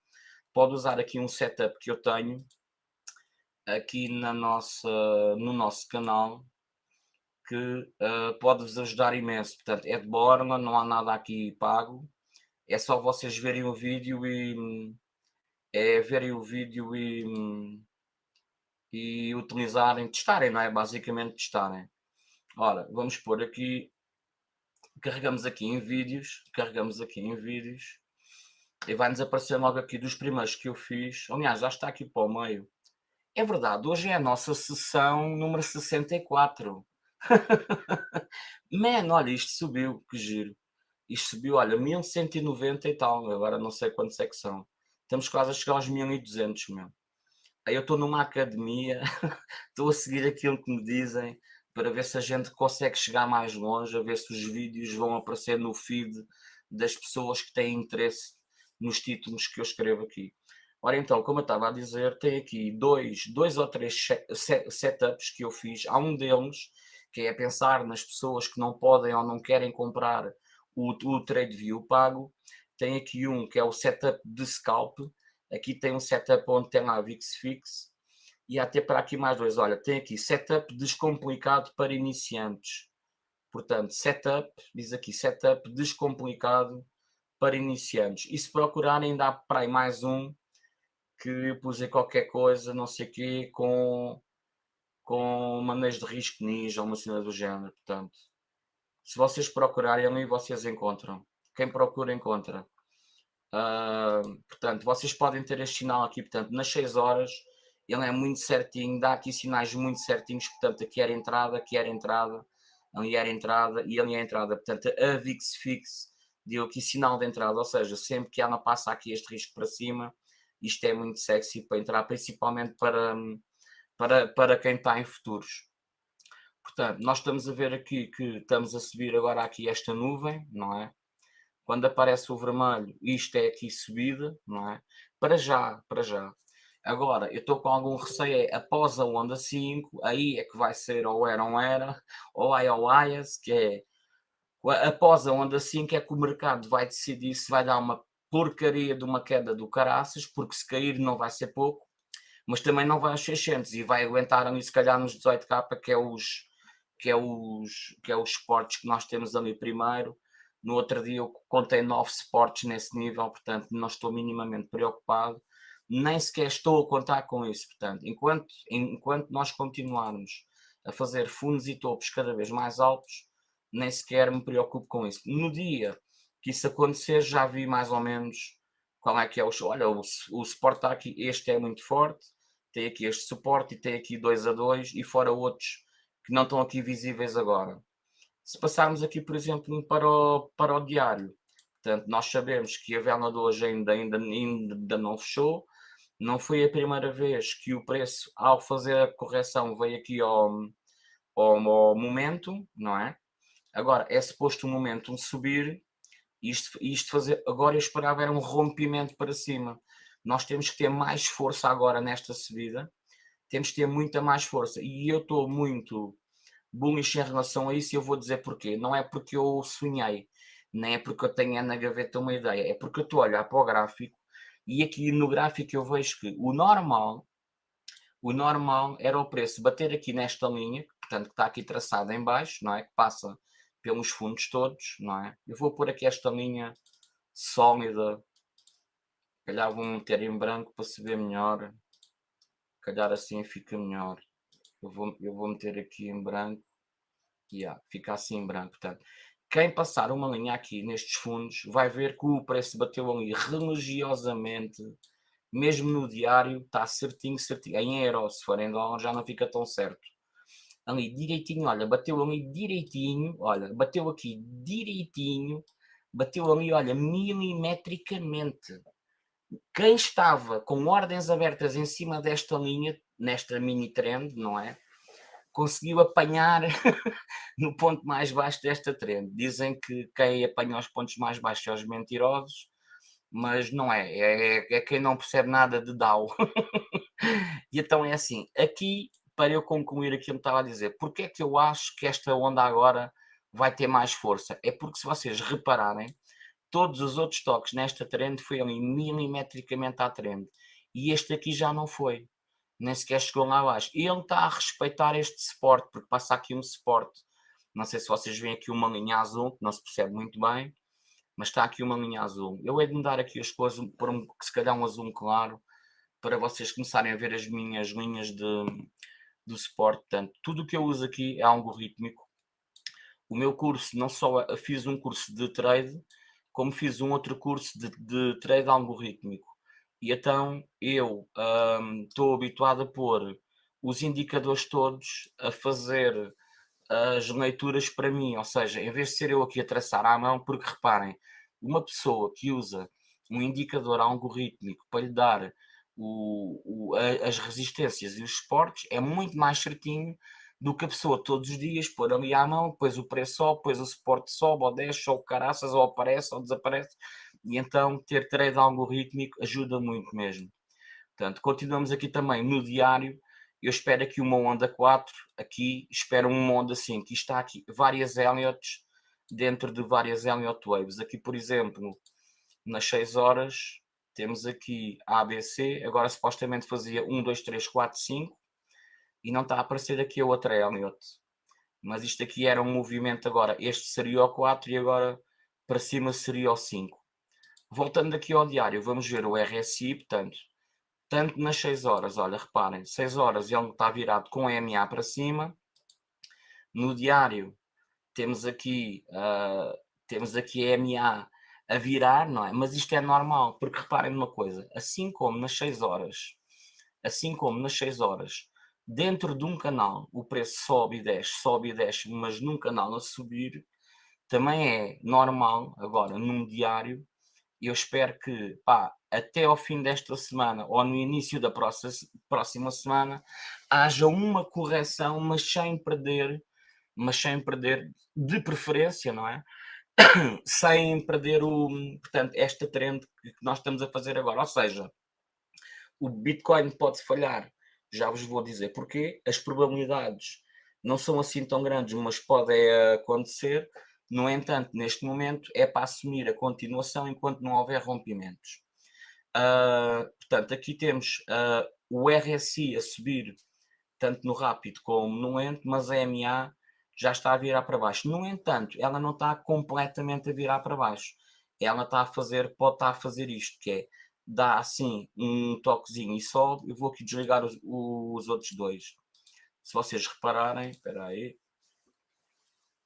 pode usar aqui um setup que eu tenho aqui na nossa, no nosso canal que uh, pode-vos ajudar imenso. Portanto, é de borla, não há nada aqui pago. É só vocês verem o vídeo e é verem o vídeo e, e utilizarem, testarem, não é? Basicamente testarem. Ora, vamos pôr aqui, carregamos aqui em vídeos, carregamos aqui em vídeos e vai-nos aparecer logo aqui dos primeiros que eu fiz. Aliás, já está aqui para o meio é verdade, hoje é a nossa sessão número 64. Man, olha, isto subiu, que giro. Isto subiu, olha, 1190 e tal, agora não sei quantos é que são. Estamos quase a chegar aos 1200, meu. Aí eu estou numa academia, estou a seguir aquilo que me dizem, para ver se a gente consegue chegar mais longe, a ver se os vídeos vão aparecer no feed das pessoas que têm interesse nos títulos que eu escrevo aqui. Ora então, como eu estava a dizer, tem aqui dois, dois ou três setups que eu fiz. Há um deles que é pensar nas pessoas que não podem ou não querem comprar o, o TradeView pago. Tem aqui um que é o setup de scalp. Aqui tem um setup onde tem lá VIX Fix. E até para aqui mais dois. Olha, tem aqui setup descomplicado para iniciantes. Portanto, setup, diz aqui, setup descomplicado para iniciantes. E se procurarem, dá para aí mais um que pus qualquer coisa, não sei o quê, com, com manejo de risco ninja uma cena do género. Portanto, se vocês procurarem ali, vocês encontram. Quem procura, encontra. Uh, portanto, vocês podem ter este sinal aqui, portanto, nas 6 horas, ele é muito certinho, dá aqui sinais muito certinhos, portanto, aqui era entrada, aqui era entrada, ali era entrada e ali é entrada. Portanto, a VIX Fix deu aqui sinal de entrada, ou seja, sempre que ela passa aqui este risco para cima, isto é muito sexy para entrar, principalmente para, para, para quem está em futuros. Portanto, nós estamos a ver aqui que estamos a subir agora aqui esta nuvem, não é? Quando aparece o vermelho, isto é aqui subida, não é? Para já, para já. Agora, eu estou com algum receio, é após a onda 5, aí é que vai ser ou era ou era, ou ai ou aias, que é após a onda 5 é que o mercado vai decidir se vai dar uma porcaria de uma queda do caraças, porque se cair não vai ser pouco, mas também não vai aos 600 e vai aguentar ali se calhar nos 18k, que é os que é os que é os esportes que nós temos ali primeiro. No outro dia eu contei nove esportes nesse nível, portanto não estou minimamente preocupado, nem sequer estou a contar com isso. Portanto, enquanto, enquanto nós continuarmos a fazer fundos e topos cada vez mais altos, nem sequer me preocupo com isso. No dia que isso acontecer, já vi mais ou menos qual é que é o. Olha, o, o suporte está aqui, este é muito forte, tem aqui este suporte e tem aqui 2 a 2 e fora outros que não estão aqui visíveis agora. Se passarmos aqui, por exemplo, para o, para o diário, portanto, nós sabemos que a vela de hoje ainda, ainda, ainda não fechou, não foi a primeira vez que o preço, ao fazer a correção, veio aqui ao, ao, ao momento, não é? Agora, é suposto o momento subir, isto, isto fazer, agora eu esperava era um rompimento para cima. Nós temos que ter mais força agora nesta subida, temos que ter muita mais força. E eu estou muito bullish em relação a isso e eu vou dizer porquê. Não é porque eu sonhei, nem é porque eu tenho na gaveta uma ideia, é porque eu estou a olhar para o gráfico e aqui no gráfico eu vejo que o normal, o normal era o preço bater aqui nesta linha, portanto que está aqui traçada em baixo, não é? Que passa pelos fundos todos, não é? Eu vou pôr aqui esta linha sólida, calhar vou meter em branco para se ver melhor, calhar assim fica melhor. Eu vou, eu vou meter aqui em branco, e yeah, fica assim em branco, portanto quem passar uma linha aqui nestes fundos vai ver que o preço bateu ali religiosamente, mesmo no diário, está certinho, certinho. Em euro, se for em dólar, já não fica tão certo. Ali direitinho, olha, bateu ali direitinho, olha, bateu aqui direitinho, bateu ali, olha, milimetricamente. Quem estava com ordens abertas em cima desta linha, nesta mini trend, não é? conseguiu apanhar no ponto mais baixo desta trend. Dizem que quem apanha os pontos mais baixos são os mentirosos, mas não é, é, é quem não percebe nada de DAO. e então é assim, aqui, para eu concluir aquilo que estava a dizer, porque é que eu acho que esta onda agora vai ter mais força? É porque se vocês repararem, todos os outros toques nesta trend foi ali milimetricamente à trend, e este aqui já não foi nem sequer chegou lá abaixo. E ele está a respeitar este suporte, porque passa aqui um suporte. Não sei se vocês veem aqui uma linha azul, que não se percebe muito bem, mas está aqui uma linha azul. Eu hei de mudar aqui as coisas por um, se calhar um azul claro, para vocês começarem a ver as minhas linhas de, do suporte. Portanto, tudo o que eu uso aqui é algorítmico. O meu curso, não só fiz um curso de trade, como fiz um outro curso de, de trade algorítmico. E então eu estou um, habituado a pôr os indicadores todos a fazer as leituras para mim, ou seja, em vez de ser eu aqui a traçar à mão, porque reparem, uma pessoa que usa um indicador algorítmico para lhe dar o, o, as resistências e os suportes é muito mais certinho do que a pessoa todos os dias pôr ali à mão, depois o preço sobe, depois o suporte sobe, ou desce, ou caraças, ou aparece, ou desaparece. E então ter trade algorítmico ajuda muito mesmo. Portanto, continuamos aqui também no diário. Eu espero aqui uma onda 4, aqui espero uma onda 5. E está aqui várias Elliots dentro de várias Elliott Waves. Aqui, por exemplo, nas 6 horas, temos aqui a ABC. Agora supostamente fazia 1, 2, 3, 4, 5. E não está a aparecer aqui a outra Elliott. Mas isto aqui era um movimento agora. Este seria o 4 e agora para cima seria o 5. Voltando aqui ao diário, vamos ver o RSI, portanto, tanto nas 6 horas, olha, reparem, 6 horas ele está virado com MA para cima. No diário temos aqui, uh, temos aqui MA a virar, não é? Mas isto é normal, porque reparem numa coisa, assim como nas 6 horas, assim como nas 6 horas, dentro de um canal o preço sobe e desce, sobe e desce, mas num canal a subir, também é normal, agora, num diário, eu espero que pá, até ao fim desta semana ou no início da próxima, próxima semana haja uma correção, mas sem perder, mas sem perder de preferência, não é? sem perder o, portanto, esta trend que nós estamos a fazer agora. Ou seja, o Bitcoin pode falhar, já vos vou dizer porquê. As probabilidades não são assim tão grandes, mas podem acontecer. No entanto, neste momento é para assumir a continuação enquanto não houver rompimentos. Uh, portanto, aqui temos uh, o RSI a subir tanto no rápido como no lento, mas a MA já está a virar para baixo. No entanto, ela não está completamente a virar para baixo. Ela está a fazer, pode estar a fazer isto, que é dá assim um toquezinho e sobe. Eu vou aqui desligar os, os outros dois. Se vocês repararem, espera aí,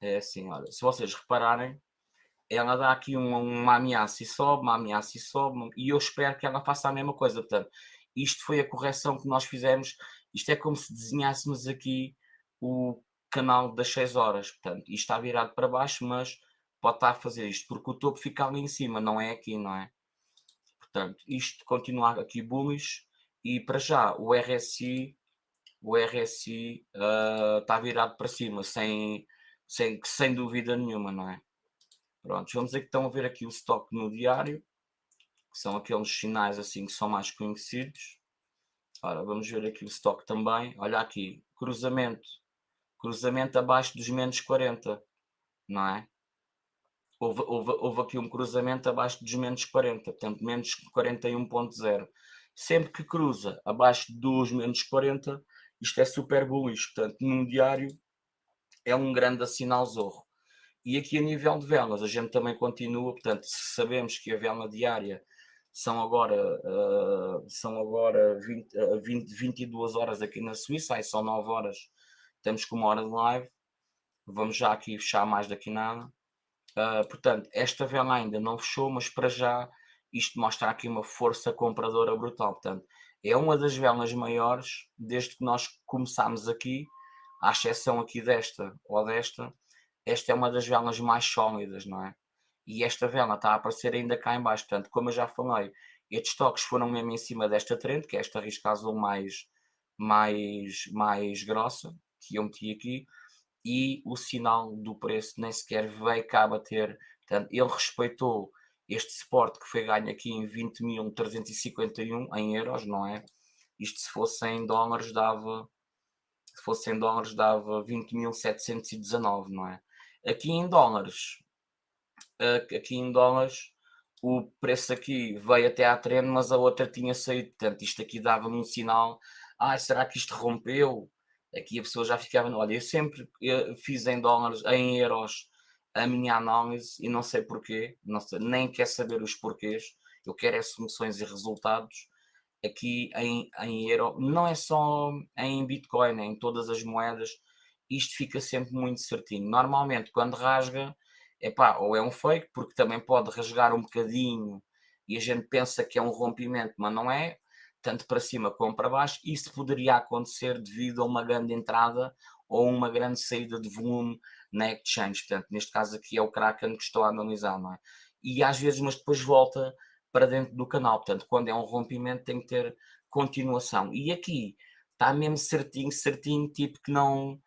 é assim, olha, se vocês repararem, ela dá aqui uma, uma ameaça e sobe, uma ameaça e sobe, e eu espero que ela faça a mesma coisa. Portanto, isto foi a correção que nós fizemos. Isto é como se desenhássemos aqui o canal das 6 horas. Portanto, isto está virado para baixo, mas pode estar a fazer isto, porque o topo fica ali em cima, não é aqui, não é? Portanto, isto continua aqui bullish. e para já o RSI, o RSI uh, está virado para cima, sem, sem, sem dúvida nenhuma, não é? Pronto, vamos a ver aqui o estoque no diário, que são aqueles sinais assim que são mais conhecidos. Ora, vamos ver aqui o estoque também. Olha aqui, cruzamento. Cruzamento abaixo dos menos 40, não é? Houve, houve, houve aqui um cruzamento abaixo dos menos 40, portanto, menos 41.0. Sempre que cruza abaixo dos menos 40, isto é super bullish. Portanto, num diário é um grande sinal zorro. E aqui a nível de velas, a gente também continua, portanto, sabemos que a vela diária são agora, uh, são agora 20, uh, 20, 22 horas aqui na Suíça, aí são 9 horas, temos com uma hora de live, vamos já aqui fechar mais daqui nada. Uh, portanto, esta vela ainda não fechou, mas para já isto mostra aqui uma força compradora brutal. Portanto, é uma das velas maiores desde que nós começámos aqui, à exceção aqui desta ou desta, esta é uma das velas mais sólidas, não é? e esta vela está a aparecer ainda cá em baixo. Portanto, como eu já falei, estes toques foram mesmo em cima desta trend, que é esta risca azul mais, mais, mais grossa, que eu meti aqui, e o sinal do preço nem sequer veio cá bater. Portanto, ele respeitou este suporte que foi ganho aqui em 20.351 em euros, não é? Isto se fosse em dólares dava, se fosse em dólares dava 20.719, não é? Aqui em dólares, aqui em dólares, o preço aqui veio até à trend, mas a outra tinha saído. Portanto, isto aqui dava-me um sinal. Ah, será que isto rompeu? Aqui a pessoa já ficava. Olha, eu sempre eu fiz em dólares, em euros, a minha análise e não sei porquê, não sei, nem quer saber os porquês. Eu quero é soluções e resultados. Aqui em, em euro, não é só em Bitcoin, é em todas as moedas. Isto fica sempre muito certinho. Normalmente, quando rasga, epá, ou é um fake, porque também pode rasgar um bocadinho e a gente pensa que é um rompimento, mas não é, tanto para cima como para baixo. Isso poderia acontecer devido a uma grande entrada ou uma grande saída de volume na exchange. Portanto, neste caso aqui é o Kraken que estou a analisar, não é? E às vezes, mas depois volta para dentro do canal. Portanto, quando é um rompimento tem que ter continuação. E aqui está mesmo certinho, certinho, tipo que não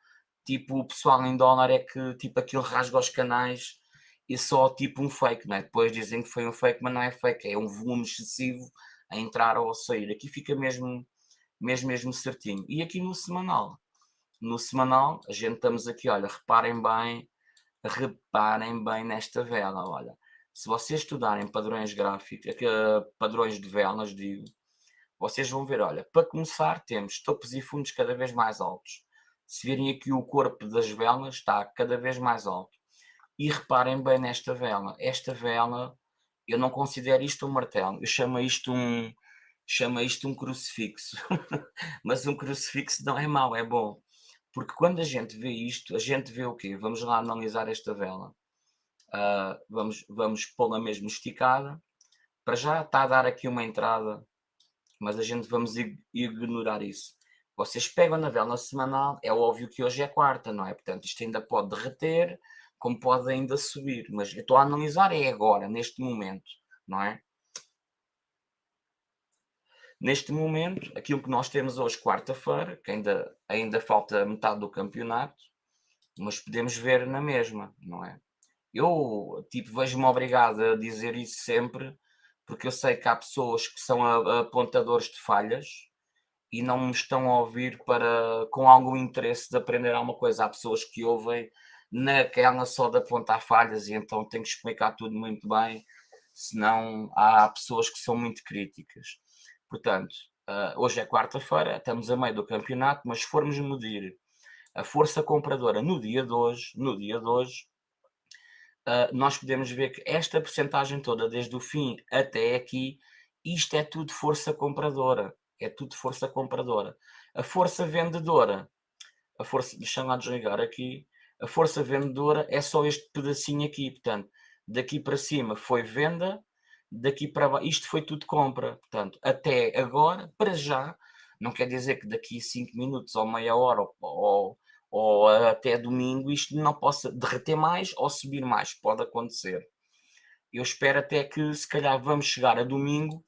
tipo, o pessoal em dólar é que tipo aquilo rasga os canais e só tipo um fake, não é? Depois dizem que foi um fake, mas não é fake, é um volume excessivo a entrar ou a sair. Aqui fica mesmo, mesmo, mesmo certinho. E aqui no semanal, no semanal, a gente estamos aqui, olha, reparem bem, reparem bem nesta vela, olha. Se vocês estudarem padrões gráficos, padrões de velas, digo, vocês vão ver, olha, para começar temos topos e fundos cada vez mais altos se virem aqui o corpo das velas, está cada vez mais alto. E reparem bem nesta vela. Esta vela, eu não considero isto um martelo, eu chamo isto um, chamo isto um crucifixo. Mas um crucifixo não é mau, é bom. Porque quando a gente vê isto, a gente vê o quê? Vamos lá analisar esta vela. Uh, vamos vamos pô-la mesmo esticada. Para já está a dar aqui uma entrada, mas a gente vamos ignorar isso. Vocês pegam na vela semanal, é óbvio que hoje é quarta, não é? Portanto, isto ainda pode derreter, como pode ainda subir. Mas eu estou a analisar é agora, neste momento, não é? Neste momento, aquilo que nós temos hoje, quarta-feira, que ainda, ainda falta metade do campeonato, mas podemos ver na mesma, não é? Eu, tipo, vejo-me obrigado a dizer isso sempre, porque eu sei que há pessoas que são apontadores de falhas, e não me estão a ouvir para com algum interesse de aprender alguma coisa. Há pessoas que ouvem naquela só de apontar falhas e então tenho que explicar tudo muito bem, senão há pessoas que são muito críticas. Portanto, uh, hoje é quarta-feira, estamos a meio do campeonato, mas se formos medir a força compradora no dia de hoje, no dia de hoje, uh, nós podemos ver que esta percentagem toda, desde o fim até aqui, isto é tudo força compradora é tudo força compradora. A força vendedora, a força, deixa lá desligar aqui, a força vendedora é só este pedacinho aqui, portanto, daqui para cima foi venda, daqui para baixo, isto foi tudo compra, portanto, até agora, para já, não quer dizer que daqui a 5 minutos ou meia hora ou, ou, até domingo isto não possa derreter mais ou subir mais, pode acontecer. Eu espero até que se calhar vamos chegar a domingo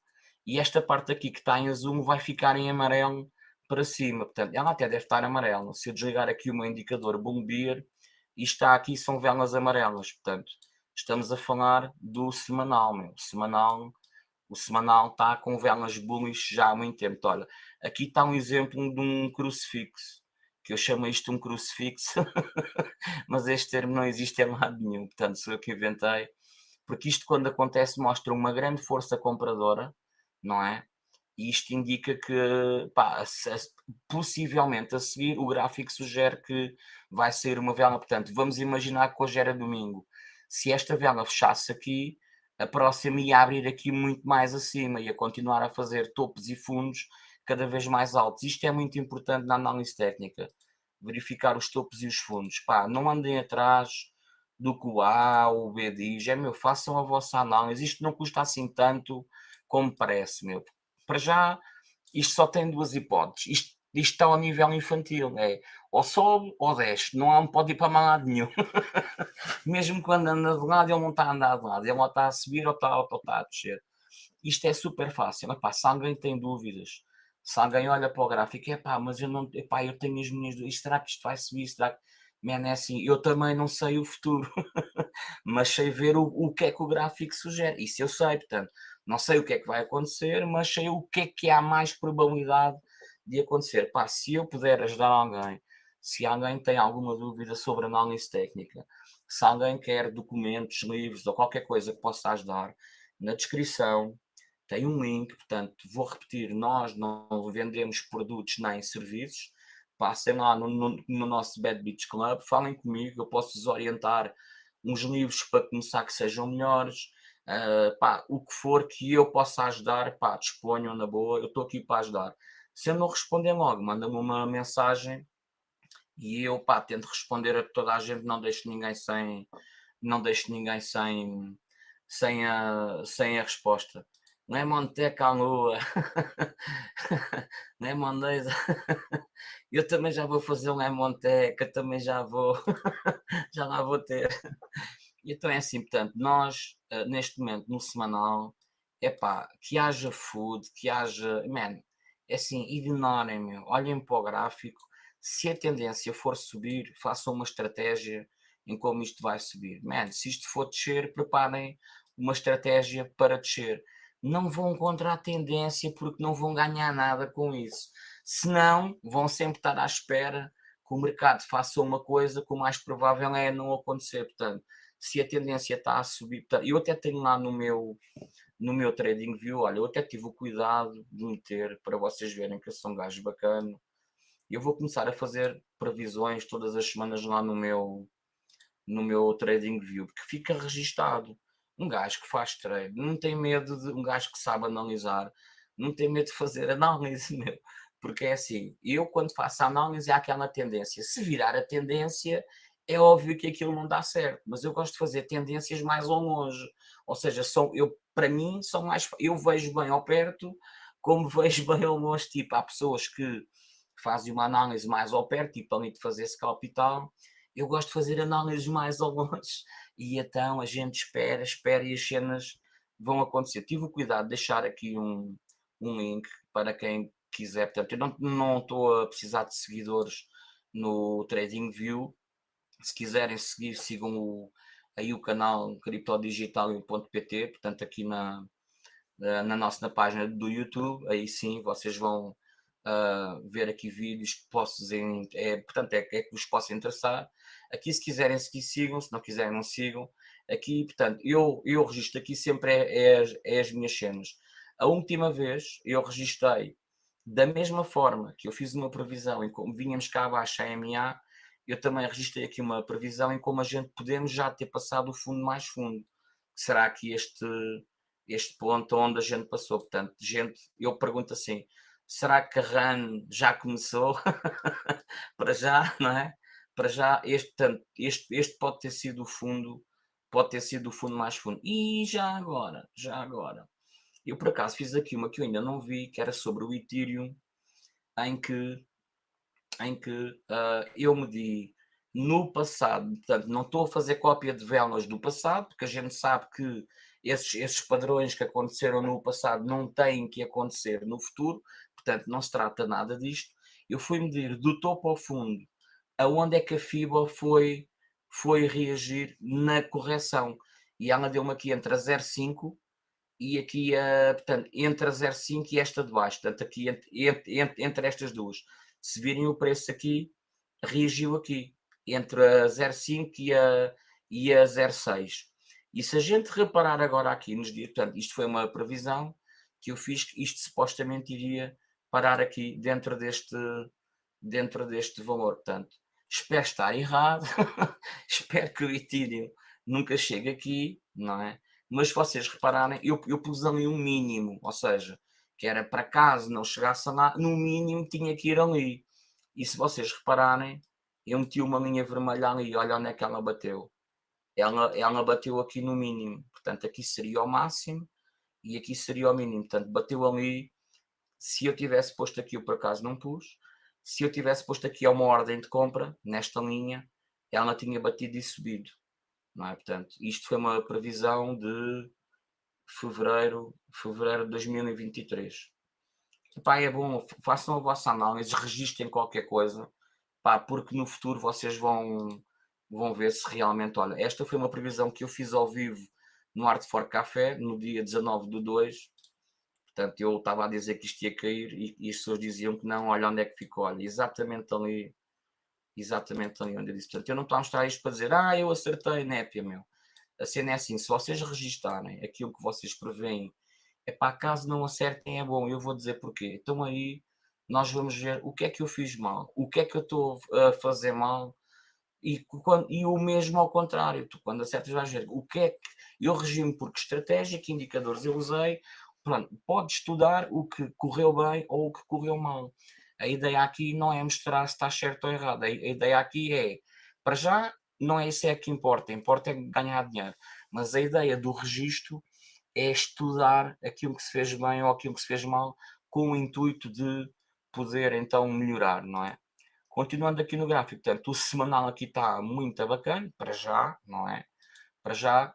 e esta parte aqui que está em azul vai ficar em amarelo para cima. Portanto, ela até deve estar amarela. Se eu desligar aqui o meu indicador Bombeer, e está aqui são velas amarelas. Portanto, estamos a falar do semanal, meu. Semanal, o semanal está com velas bullish já há muito tempo. Olha, aqui está um exemplo de um crucifixo, que eu chamo isto um crucifixo, mas este termo não existe em lado nenhum. Portanto, sou eu que inventei. Porque isto, quando acontece, mostra uma grande força compradora, não é? E isto indica que, pá, possivelmente a seguir o gráfico sugere que vai sair uma vela. Portanto, vamos imaginar que hoje era domingo. Se esta vela fechasse aqui, a próxima ia abrir aqui muito mais acima, ia continuar a fazer topos e fundos cada vez mais altos. Isto é muito importante na análise técnica, verificar os topos e os fundos. Pá, não andem atrás do que o A ou o B diz, é meu, façam a vossa análise. Isto não custa assim tanto como parece, meu. Para já, isto só tem duas hipóteses. Isto, isto está ao nível infantil, é ou sobe ou desce, não há, um pode ir para lado nenhum. Mesmo quando anda de lado, ele não está a andar de lado, ele ou está a subir ou está, ou está a descer. Isto é super fácil. Epá, se alguém tem dúvidas, se alguém olha para o gráfico, é pá, mas eu não, epá, eu tenho as minhas dúvidas, será que isto vai subir? Será que. Man, é assim, eu também não sei o futuro, mas sei ver o, o que é que o gráfico sugere. Isso eu sei, portanto, não sei o que é que vai acontecer, mas sei o que é que há mais probabilidade de acontecer. Pá, se eu puder ajudar alguém, se alguém tem alguma dúvida sobre análise técnica, se alguém quer documentos, livros ou qualquer coisa que possa ajudar, na descrição tem um link, portanto, vou repetir, nós não vendemos produtos nem serviços, passem lá no, no, no nosso Bad Beach Club, falem comigo, eu posso vos orientar uns livros para começar que sejam melhores, uh, pá, o que for que eu possa ajudar, pá, disponham na boa, eu estou aqui para ajudar. Se eu não responder logo, manda-me uma mensagem e eu, pá, tento responder a toda a gente, não deixo ninguém sem, não deixo ninguém sem, sem, a, sem a resposta. Não é Monteca à lua, não é Mondeza. Eu também já vou fazer um é Monteca, também já vou, já lá vou ter. Então é assim, portanto, nós uh, neste momento no semanal, é pá, que haja food, que haja. Man, é assim, ignorem, meu, olhem para o gráfico. Se a tendência for subir, façam uma estratégia em como isto vai subir. Man, se isto for descer, preparem uma estratégia para descer. Não vão contra a tendência porque não vão ganhar nada com isso. Senão, vão sempre estar à espera que o mercado faça uma coisa que o mais provável é não acontecer. Portanto, se a tendência está a subir. Eu até tenho lá no meu, no meu trading view, olha, eu até tive o cuidado de meter para vocês verem que eu sou um gajo bacana. Eu vou começar a fazer previsões todas as semanas lá no meu, no meu trading view, porque fica registado. Um gajo que faz trade não tem medo de um gajo que sabe analisar, não tem medo de fazer análise, meu. Porque é assim, eu quando faço análise há aquela tendência. Se virar a tendência, é óbvio que aquilo não dá certo, mas eu gosto de fazer tendências mais ao longe. Ou seja, são, eu, para mim, são mais, eu vejo bem ao perto, como vejo bem ao longe. Tipo, há pessoas que fazem uma análise mais ao perto, tipo ali de fazer scalp e tal. Eu gosto de fazer análises mais ao longe. E então a gente espera, espera e as cenas vão acontecer. Tive o cuidado de deixar aqui um, um link para quem quiser. Portanto, eu não estou a precisar de seguidores no TradingView, se quiserem seguir, sigam o, aí o canal criptodigital.pt, portanto aqui na, na nossa na página do YouTube, aí sim vocês vão uh, ver aqui vídeos que posso é, portanto é, é que vos possa interessar. Aqui se quiserem seguir, sigam, se não quiserem não sigam. Aqui, portanto, eu, eu registro aqui sempre é, é, as, é as minhas cenas. A última vez eu registrei da mesma forma que eu fiz uma previsão em como vínhamos cá abaixo a MA, eu também registrei aqui uma previsão em como a gente podemos já ter passado o fundo mais fundo. Será que este, este ponto onde a gente passou? Portanto, gente, eu pergunto assim, será que a RAN já começou? Para já, não é? Para já, este, portanto, este, este pode ter sido o fundo, pode ter sido o fundo mais fundo. E já agora, já agora, eu por acaso fiz aqui uma que eu ainda não vi, que era sobre o Ethereum, em que em que uh, eu medi no passado. Portanto, não estou a fazer cópia de velas do passado, porque a gente sabe que esses, esses padrões que aconteceram no passado não têm que acontecer no futuro, portanto, não se trata nada disto. Eu fui medir do topo ao fundo aonde é que a FIBA foi, foi reagir na correção. E ela deu-me aqui entre a 0,5 e aqui, a, portanto, entre a 0,5 e esta de baixo, portanto, aqui entre, entre, entre estas duas. Se virem o preço aqui, reagiu aqui, entre a 0,5 e a, e a 0,6. E se a gente reparar agora aqui nos dias, portanto, isto foi uma previsão que eu fiz, que isto supostamente iria parar aqui dentro deste, dentro deste valor. Portanto, espero estar errado, espero que o Ethereum nunca chegue aqui, não é? Mas se vocês repararem, eu, eu pus ali um mínimo, ou seja, que era para caso não chegasse lá, no mínimo tinha que ir ali. E se vocês repararem, eu meti uma linha vermelha ali, olha onde é que ela bateu. Ela, ela bateu aqui no mínimo, portanto aqui seria o máximo e aqui seria o mínimo, portanto bateu ali, se eu tivesse posto aqui, eu por acaso não pus, se eu tivesse posto aqui uma ordem de compra, nesta linha, ela tinha batido e subido. Não é? Portanto, isto foi uma previsão de fevereiro, fevereiro de 2023. Epá, é bom, façam a vossa análise, registrem qualquer coisa, pá, porque no futuro vocês vão, vão ver se realmente, olha, esta foi uma previsão que eu fiz ao vivo no Art for Café, no dia 19 do 2, portanto eu estava a dizer que isto ia cair e, e as pessoas diziam que não, olha onde é que ficou, olha, exatamente ali exatamente ali onde eu disse. Portanto, eu não estou a mostrar isto para dizer, ah, eu acertei, népia, meu. A cena é assim, se vocês registarem aquilo que vocês preveem, é para caso não acertem, é bom. Eu vou dizer porquê. Então aí nós vamos ver o que é que eu fiz mal, o que é que eu estou a fazer mal e, quando, e o mesmo ao contrário. Tu, quando acertas, vais ver o que é que eu regime por que estratégia, que indicadores eu usei. Pronto, pode estudar o que correu bem ou o que correu mal. A ideia aqui não é mostrar se está certo ou errado. A ideia aqui é, para já, não é isso é que importa. Importa é ganhar dinheiro. Mas a ideia do registro é estudar aquilo que se fez bem ou aquilo que se fez mal com o intuito de poder então melhorar, não é? Continuando aqui no gráfico, portanto, o semanal aqui está muito bacana, para já, não é? Para já,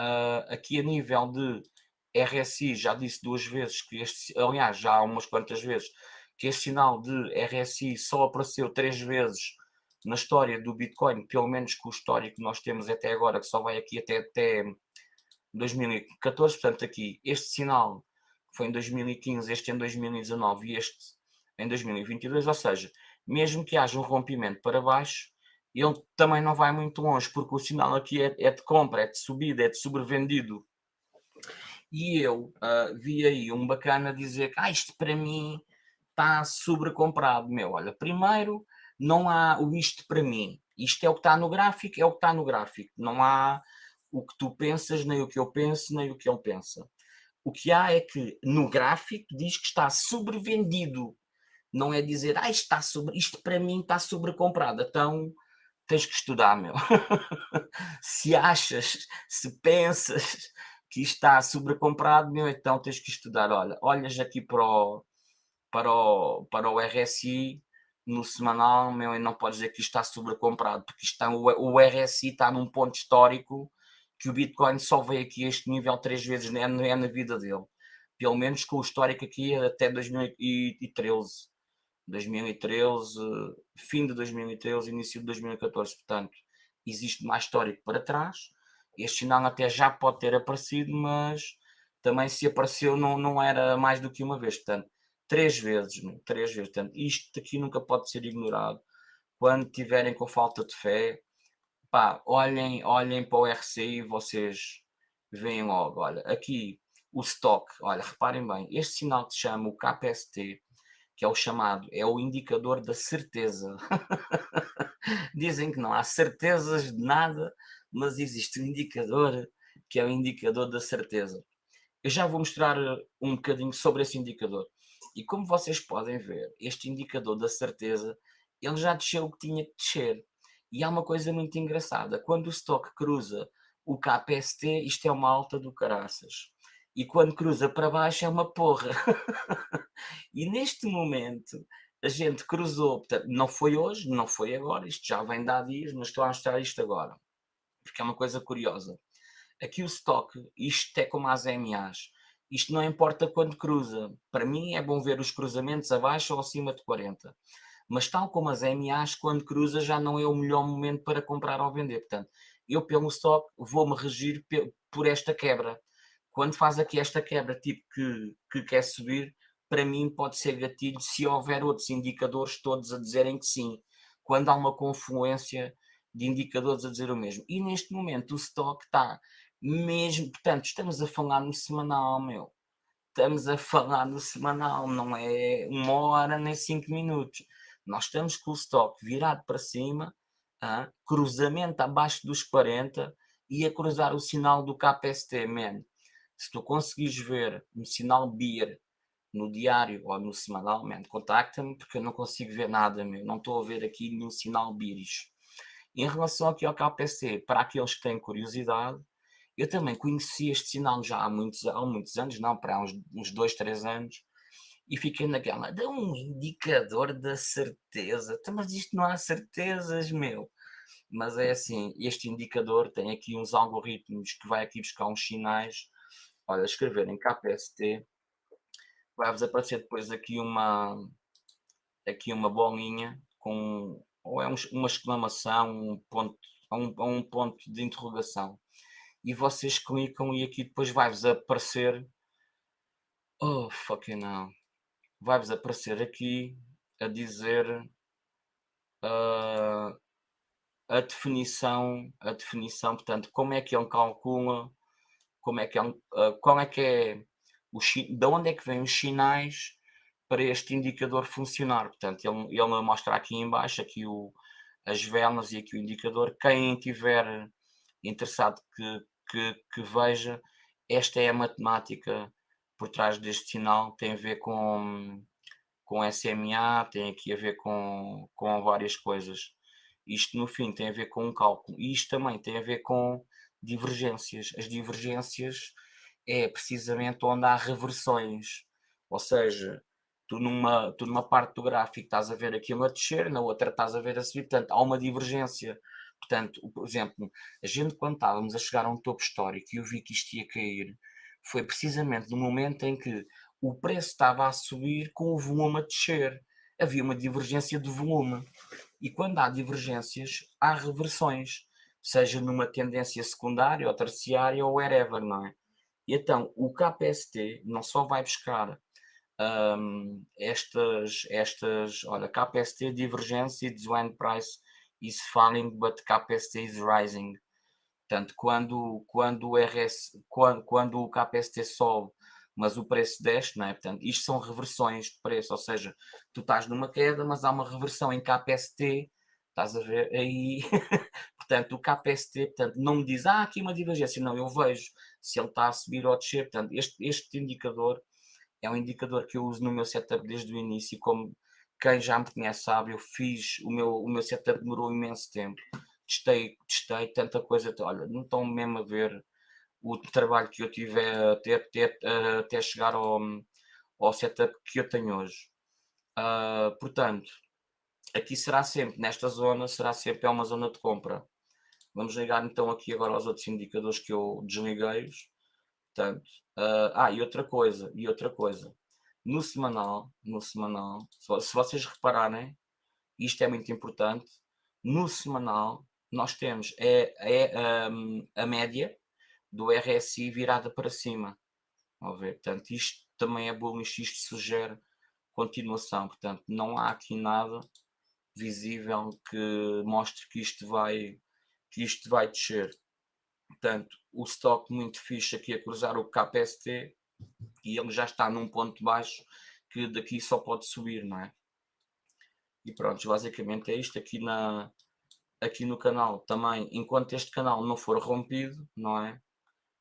uh, aqui a nível de RSI, já disse duas vezes que este, aliás, já há umas quantas vezes, que este sinal de RSI só apareceu três vezes na história do Bitcoin, pelo menos com o histórico que nós temos até agora, que só vai aqui até, até 2014, portanto aqui este sinal foi em 2015, este em 2019 e este em 2022, ou seja, mesmo que haja um rompimento para baixo, ele também não vai muito longe, porque o sinal aqui é, é de compra, é de subida, é de sobrevendido. E eu uh, vi aí um bacana dizer que ah, isto para mim está sobrecomprado. Meu, olha, primeiro, não há o isto para mim. Isto é o que está no gráfico, é o que está no gráfico. Não há o que tu pensas, nem o que eu penso, nem o que ele pensa. O que há é que no gráfico diz que está sobrevendido. Não é dizer, ah, isto, está sobre, isto para mim está sobrecomprado. Então tens que estudar, meu. se achas, se pensas que isto está sobrecomprado, meu, então tens que estudar. Olha, olhas aqui para o, para o, para o RSI no semanal, meu, não podes dizer que isto está sobrecomprado, porque está, o, RSI está num ponto histórico que o Bitcoin só veio aqui a este nível três vezes é, é na vida dele. Pelo menos com o histórico aqui até 2013. 2013, fim de 2013, início de 2014. Portanto, existe mais histórico para trás. Este sinal até já pode ter aparecido, mas também se apareceu não, não era mais do que uma vez. Portanto, três vezes, três vezes. Portanto, isto aqui nunca pode ser ignorado. Quando tiverem com falta de fé, pá, olhem, olhem para o RCI e vocês veem logo. Olha, aqui o stock, olha, reparem bem, este sinal que se chama o KPST, que é o chamado, é o indicador da certeza. Dizem que não há certezas de nada, mas existe um indicador que é o indicador da certeza. Eu já vou mostrar um bocadinho sobre esse indicador. E como vocês podem ver, este indicador da certeza, ele já desceu o que tinha que descer. E há uma coisa muito engraçada, quando o stock cruza o KPST, isto é uma alta do caraças. E quando cruza para baixo é uma porra. e neste momento, a gente cruzou, portanto, não foi hoje, não foi agora, isto já vem de há dias, mas estou a mostrar isto agora, porque é uma coisa curiosa. Aqui o stock, isto é como as MAs, isto não importa quando cruza, para mim é bom ver os cruzamentos abaixo ou acima de 40, mas tal como as MAs, quando cruza já não é o melhor momento para comprar ou vender, portanto, eu pelo stock vou-me regir por esta quebra, quando faz aqui esta quebra, tipo que, que quer subir, para mim pode ser gatilho se houver outros indicadores todos a dizerem que sim, quando há uma confluência de indicadores a dizer o mesmo. E neste momento o stock está mesmo, portanto, estamos a falar no semanal, meu. Estamos a falar no semanal, não é uma hora nem cinco minutos. Nós estamos com o stock virado para cima, ah, cruzamento abaixo dos 40 e a cruzar o sinal do KPST, man. Se tu conseguires ver um sinal BIR no diário ou no semanal, contacta-me porque eu não consigo ver nada, meu. não estou a ver aqui nenhum sinal BIRIS. Em relação aqui ao KPC, para aqueles que têm curiosidade, eu também conheci este sinal já há muitos, há muitos anos, não, para uns, uns dois, três anos, e fiquei naquela, dá um indicador da certeza. Então, mas isto não há certezas, meu. Mas é assim, este indicador tem aqui uns algoritmos que vai aqui buscar uns sinais. Olha, escrever em KPST vai-vos aparecer depois aqui uma, aqui uma bolinha com ou é um, uma exclamação, um ponto, um, um ponto de interrogação. E vocês clicam e aqui depois vai-vos aparecer. Oh fucking hell. Vai-vos aparecer aqui a dizer uh, a definição, a definição, portanto, como é que ele calcula, como é que é, uh, é que é de onde é que vêm os sinais para este indicador funcionar. Portanto, ele, ele mostra aqui embaixo aqui o, as velas e aqui o indicador. Quem tiver interessado que, que, que, veja, esta é a matemática por trás deste sinal, tem a ver com, com SMA, tem aqui a ver com, com várias coisas. Isto, no fim, tem a ver com um cálculo. E isto também tem a ver com divergências. As divergências é precisamente onde há reversões, ou seja, tu numa, tu numa parte do gráfico estás a ver aquilo a descer, na outra estás a ver a subir, portanto há uma divergência. Portanto, por exemplo, a gente quando estávamos a chegar a um topo histórico e eu vi que isto ia cair, foi precisamente no momento em que o preço estava a subir com o volume a descer. Havia uma divergência de volume. E quando há divergências, há reversões, seja numa tendência secundária ou terciária ou wherever, não é? E então o KPST não só vai buscar um, estas, estas, olha, KPST divergência is when price is falling, but KPST is rising. Portanto, quando, quando, o RS, quando, quando o KPST sobe, mas o preço desce, não é? Portanto, isto são reversões de preço, ou seja, tu estás numa queda, mas há uma reversão em KPST, estás a ver aí, portanto, o KPST, portanto, não me diz, ah, aqui uma divergência, não, eu vejo se ele está a subir ou a descer. Portanto, este, este indicador é um indicador que eu uso no meu setup desde o início. Como quem já me conhece sabe, eu fiz, o meu, o meu setup demorou imenso tempo. Testei, testei tanta coisa. Olha, não estão mesmo a ver o trabalho que eu tive até, até, até chegar ao, ao setup que eu tenho hoje. Uh, portanto, aqui será sempre, nesta zona, será sempre é uma zona de compra. Vamos ligar então aqui agora aos outros indicadores que eu desliguei-os. Uh, ah, e outra coisa, e outra coisa. No semanal, no semanal, se vocês repararem, isto é muito importante, no semanal nós temos é, é um, a média do RSI virada para cima. Vamos ver, portanto, isto também é bom, isto sugere continuação, portanto, não há aqui nada visível que mostre que isto vai que isto vai descer. Portanto, o stock muito fixe aqui a cruzar o KPST e ele já está num ponto baixo que daqui só pode subir, não é? E pronto, basicamente é isto aqui, na, aqui no canal também, enquanto este canal não for rompido, não é?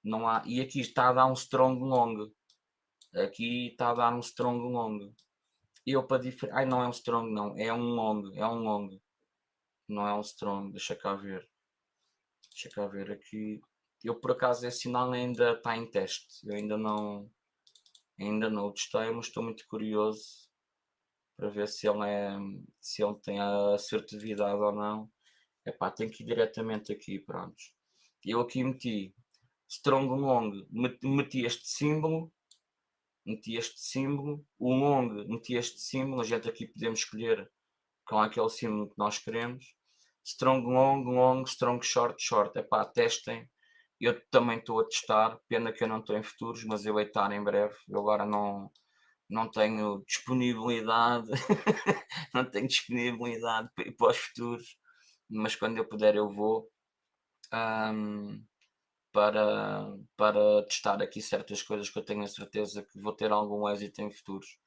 Não há, e aqui está a dar um strong long, aqui está a dar um strong long. Eu para diferenciar, ai não é um strong não, é um long, é um long, não é um strong, deixa cá ver. Deixa cá ver aqui. Eu por acaso esse sinal ainda está em teste. Eu ainda não ainda não o testei, mas estou muito curioso para ver se ele, é, se ele tem a assertividade ou não. Epá, tem que ir diretamente aqui, pronto. Eu aqui meti strong long, meti este símbolo, meti este símbolo, o long meti este símbolo, a gente aqui podemos escolher com aquele símbolo que nós queremos. Strong long, long, strong short, short. Epá, testem. Eu também estou a testar, pena que eu não estou em futuros, mas eu hei estar em breve. Eu agora não, não tenho disponibilidade, não tenho disponibilidade para os futuros, mas quando eu puder eu vou um, para, para testar aqui certas coisas que eu tenho a certeza que vou ter algum êxito em futuros.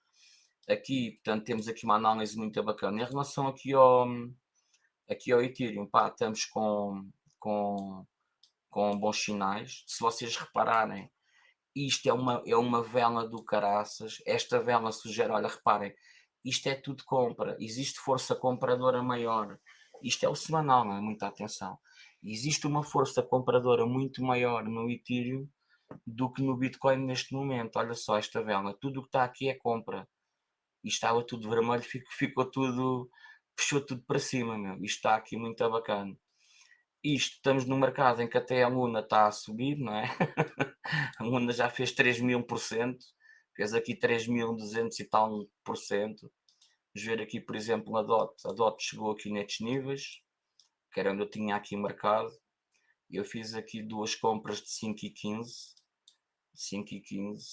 Aqui, portanto, temos aqui uma análise muito bacana. Em relação aqui ao, aqui ao Ethereum, pá, estamos com, com, com bons sinais. Se vocês repararem, isto é uma, é uma vela do caraças, esta vela sugere, olha, reparem, isto é tudo compra, existe força compradora maior, isto é o semanal, não é? Muita atenção. Existe uma força compradora muito maior no Ethereum do que no Bitcoin neste momento. Olha só esta vela, tudo o que está aqui é compra. E estava tudo vermelho, ficou, ficou tudo, puxou tudo para cima, meu. Isto está aqui muito bacana isto, estamos no mercado em que até a Luna está a subir, não é? a Luna já fez 3 mil por cento, fez aqui 3.200 e tal por cento. Vamos ver aqui, por exemplo, a DOT. A DOT chegou aqui nestes níveis, que era onde eu tinha aqui marcado. Eu fiz aqui duas compras de 5 e 15. 5 e 15.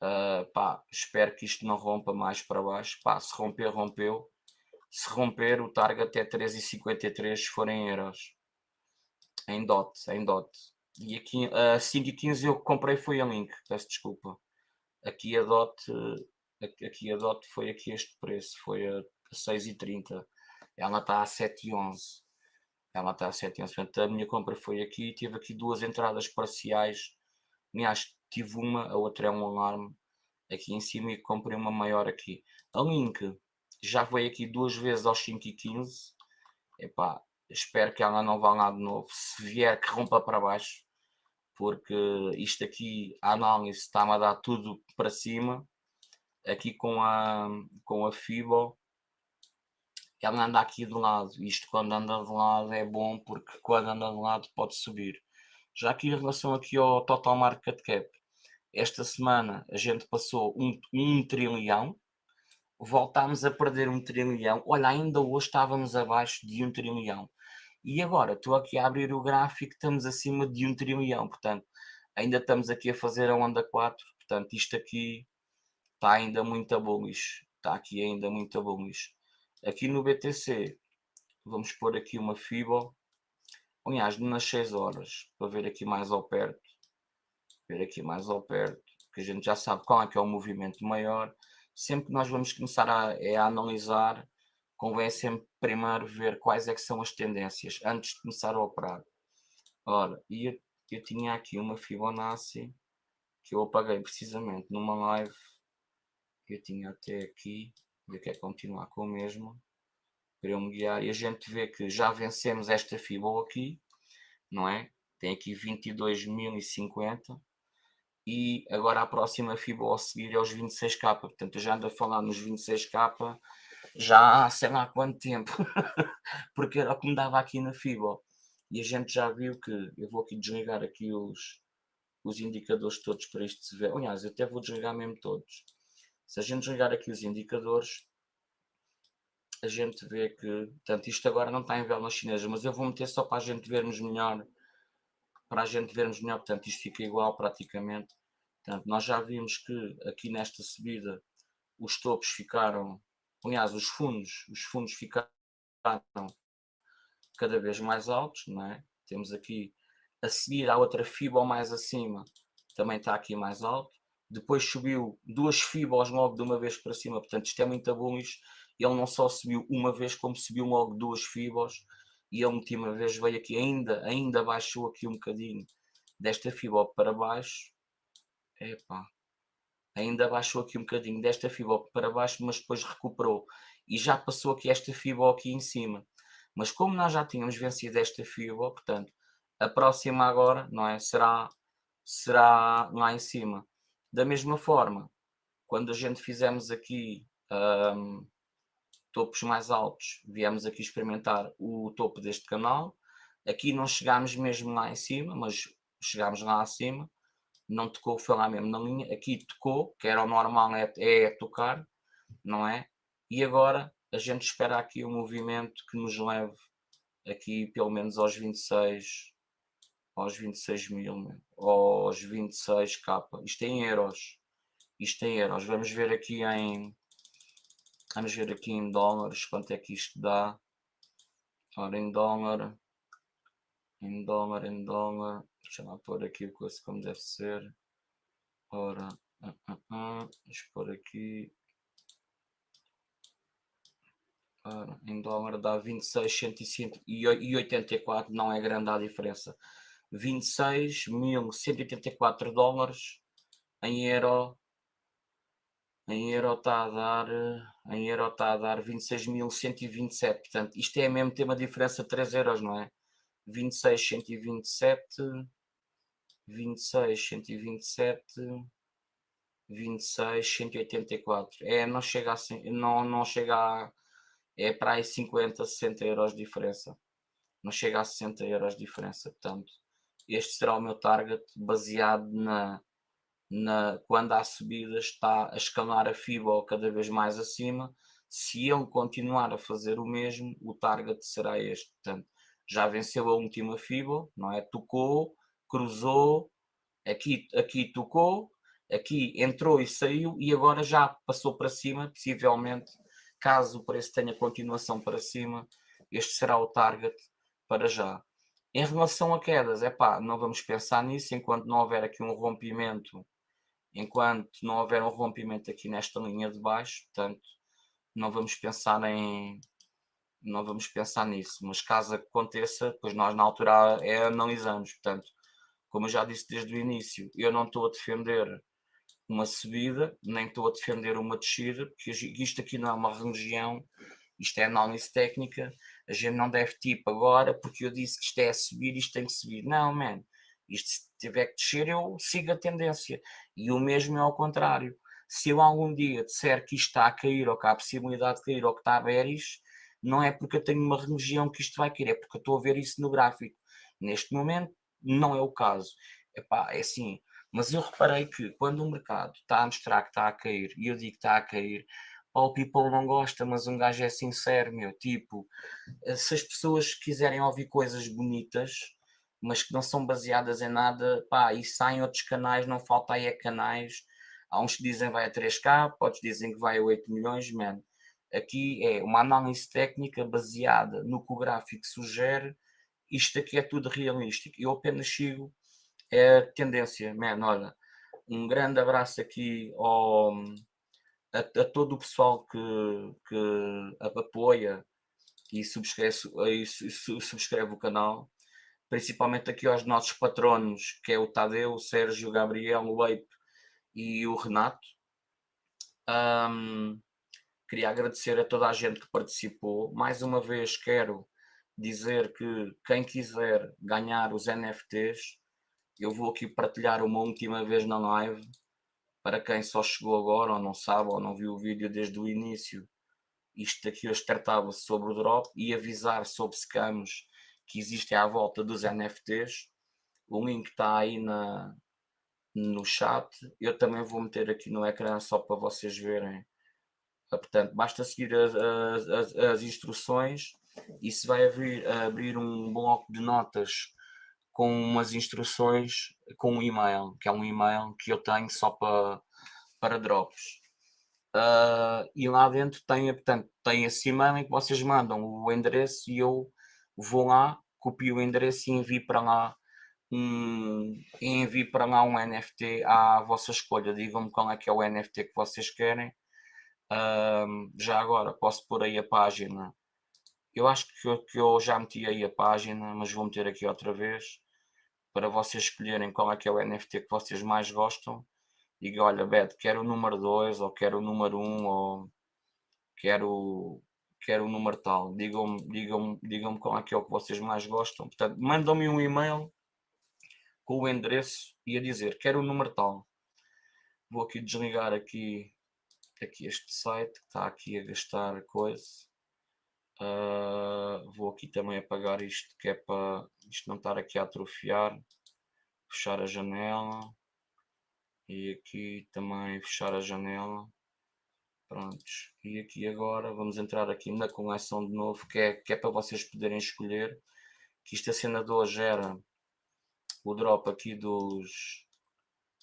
Uh, pá, espero que isto não rompa mais para baixo. Pá, se romper, rompeu. Se romper, o target é 3,53 se forem euros em DOT, em DOT. E aqui a 5 e 15 eu comprei foi a Link, peço desculpa. Aqui a DOT, aqui a DOT foi aqui este preço, foi a 6,30. Ela está a 7,11. Ela está a 7,11. Portanto, a minha compra foi aqui. Tive aqui duas entradas parciais. Aliás, tive uma, a outra é um alarme aqui em cima e comprei uma maior aqui. A Link já veio aqui duas vezes aos 5 e 15. Epá, espero que ela não vá lá de novo. Se vier, que rompa para baixo, porque isto aqui, a análise está-me a dar tudo para cima. Aqui com a, com a Fibo, ela anda aqui de lado. Isto quando anda de lado é bom, porque quando anda de lado pode subir. Já aqui em relação aqui ao Total Market Cap, esta semana a gente passou um, um trilhão, voltámos a perder um trilhão. Olha, ainda hoje estávamos abaixo de um trilhão. E agora estou aqui a abrir o gráfico, estamos acima de um trilhão, portanto, ainda estamos aqui a fazer a onda 4, portanto, isto aqui está ainda muito bullish, está aqui ainda muito bullish. Aqui no BTC, vamos pôr aqui uma FIBO, aliás, nas 6 horas, para ver aqui mais ao perto, ver aqui mais ao perto, que a gente já sabe qual é que é o movimento maior, sempre que nós vamos começar a, é a analisar convém sempre primeiro ver quais é que são as tendências antes de começar a operar. Ora, e eu, eu tinha aqui uma Fibonacci que eu apaguei precisamente numa live que eu tinha até aqui, eu quero continuar com o mesmo, para eu me guiar, e a gente vê que já vencemos esta Fibo aqui, não é? Tem aqui 22.050 e agora a próxima Fibo a seguir é os 26k, portanto eu já ando a falar nos 26k já há sei lá quanto tempo, porque era o que me dava aqui na FIBO. E a gente já viu que, eu vou aqui desligar aqui os, os indicadores todos para isto se ver. Aliás, eu até vou desligar mesmo todos. Se a gente desligar aqui os indicadores, a gente vê que, portanto, isto agora não está em vela chinesa, mas eu vou meter só para a gente vermos melhor, para a gente vermos melhor, portanto, isto fica igual praticamente. Portanto, nós já vimos que aqui nesta subida os topos ficaram aliás, os fundos, os fundos ficaram cada vez mais altos, não é? Temos aqui a seguir a outra FIBO mais acima, também está aqui mais alto. Depois subiu duas FIBOs logo de uma vez para cima, portanto isto é muito bullish. Ele não só subiu uma vez, como subiu logo duas FIBOs. E a última vez veio aqui, ainda, ainda baixou aqui um bocadinho desta FIBO para baixo. Epá, ainda baixou aqui um bocadinho desta fibra para baixo, mas depois recuperou e já passou aqui esta fibra aqui em cima. Mas como nós já tínhamos vencido esta fibra, portanto, a próxima agora, não é? Será, será lá em cima. Da mesma forma, quando a gente fizermos aqui um, topos mais altos, viemos aqui experimentar o topo deste canal. Aqui não chegámos mesmo lá em cima, mas chegámos lá acima. Não tocou, foi lá mesmo na linha. Aqui tocou, que era o normal, é, é tocar, não é? E agora a gente espera aqui um movimento que nos leve aqui pelo menos aos 26, aos 26 mil, aos 26k. Isto é em euros. Isto é em euros. Vamos ver aqui em Vamos ver aqui em dólares quanto é que isto dá. Ora, em dólar, em dólar, em dólar. Deixa lá pôr aqui o coisa como deve ser. Ora, uh, uh, uh, deixa eu pôr aqui. Ora, em dólar dá 26.184, não é grande a diferença. 26.184 dólares em euro em euro está a dar, em euro está a dar 26.127, portanto, isto é mesmo ter uma diferença de 3 euros, não é? 26.127, 26.127, 26.184, é, não chega assim, não, não chega a, é para aí 50, 60 euros de diferença, não chega a 60 euros de diferença, portanto, este será o meu target baseado na na, quando há subidas está a escalar a FIBO cada vez mais acima. Se ele continuar a fazer o mesmo, o target será este. Portanto, já venceu a última FIBO, não é? Tocou, cruzou, aqui, aqui tocou, aqui entrou e saiu e agora já passou para cima, possivelmente, caso o preço tenha continuação para cima, este será o target para já. Em relação a quedas, é pá, não vamos pensar nisso enquanto não houver aqui um rompimento enquanto não houver um rompimento aqui nesta linha de baixo, portanto, não vamos pensar em não vamos pensar nisso, mas caso aconteça, pois nós na altura é analisamos, portanto, como eu já disse desde o início, eu não estou a defender uma subida, nem estou a defender uma descida, porque isto aqui não é uma religião, isto é análise técnica, a gente não deve tipo agora, porque eu disse que isto é a subir, isto tem que subir. Não, man, isto se tiver que descer, eu sigo a tendência. E o mesmo é ao contrário. Se eu algum dia disser que isto está a cair, ou que há a possibilidade de cair, ou que está a bearish, não é porque eu tenho uma religião que isto vai cair, é porque eu estou a ver isso no gráfico. Neste momento, não é o caso. Epá, é assim, mas eu reparei que quando o mercado está a mostrar que está a cair, e eu digo que está a cair, o people não gosta, mas um gajo é sincero, meu, tipo, se as pessoas quiserem ouvir coisas bonitas, mas que não são baseadas em nada, pá, e saem outros canais, não falta aí a canais, há uns que dizem vai a 3K, outros dizem que vai a 8 milhões, man. Aqui é uma análise técnica baseada no que o gráfico sugere, isto aqui é tudo realístico, eu apenas sigo é a tendência, man, olha, um grande abraço aqui ao, a, a todo o pessoal que, que apoia e subscreve, e subscreve o canal, principalmente aqui aos nossos patronos, que é o Tadeu, o Sérgio, o Gabriel, o Ape e o Renato. Um, queria agradecer a toda a gente que participou. Mais uma vez quero dizer que quem quiser ganhar os NFTs, eu vou aqui partilhar uma última vez na live, para quem só chegou agora ou não sabe ou não viu o vídeo desde o início, isto aqui hoje tratava-se sobre o drop e avisar sobre scams que existem à volta dos NFTs. O link está aí na, no chat. Eu também vou meter aqui no ecrã só para vocês verem. Portanto, basta seguir as, as, as instruções se vai abrir, abrir um bloco de notas com umas instruções com um e-mail, que é um e-mail que eu tenho só para, para drops. Uh, e lá dentro tem, portanto, tem esse e-mail em que vocês mandam o endereço e eu vou lá, copio o endereço e envio para lá um, envio para lá um NFT à vossa escolha. Digam-me qual é que é o NFT que vocês querem. Uh, já agora posso pôr aí a página. Eu acho que eu, que eu já meti aí a página, mas vou meter aqui outra vez para vocês escolherem qual é que é o NFT que vocês mais gostam. Diga, olha, Beto, quero o número 2, ou quero o número 1, um, ou quero quero o número tal, digam-me digam digam qual é que é o que vocês mais gostam. Portanto, mandam-me um e-mail com o endereço e a dizer quero o número tal. Vou aqui desligar aqui aqui este site que está aqui a gastar coisa. Uh, vou aqui também apagar isto que é para isto não estar aqui a atrofiar. Fechar a janela. E aqui também fechar a janela. Prontos. E aqui agora vamos entrar aqui na coleção de novo, que é, que é para vocês poderem escolher. Que isto a cena o drop aqui dos,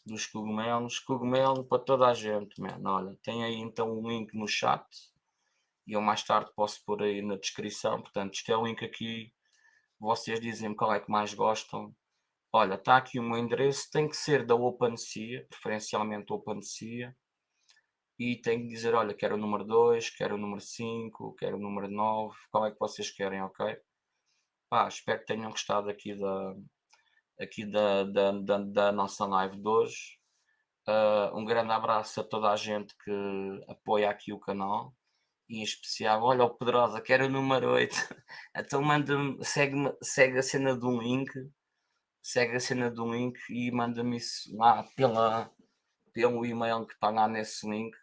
dos cogumelos. Cogumelo para toda a gente, mano. Olha, tem aí então o um link no chat. E eu mais tarde posso pôr aí na descrição. Portanto, isto é o link aqui. Vocês dizem qual é que mais gostam. Olha, está aqui o meu endereço. Tem que ser da OpenSea, preferencialmente OpenSea. E tem que dizer, olha, quero o número 2, quero o número 5, quero o número 9. Qual é que vocês querem, ok? Pá, espero que tenham gostado aqui da, aqui da, da, da, da nossa live de hoje. Uh, um grande abraço a toda a gente que apoia aqui o canal em especial, olha o Pedrosa, que era o número 8. então manda-me, segue, segue a cena um link, segue a cena um link e manda-me isso lá pela, pelo e-mail que está lá nesse link,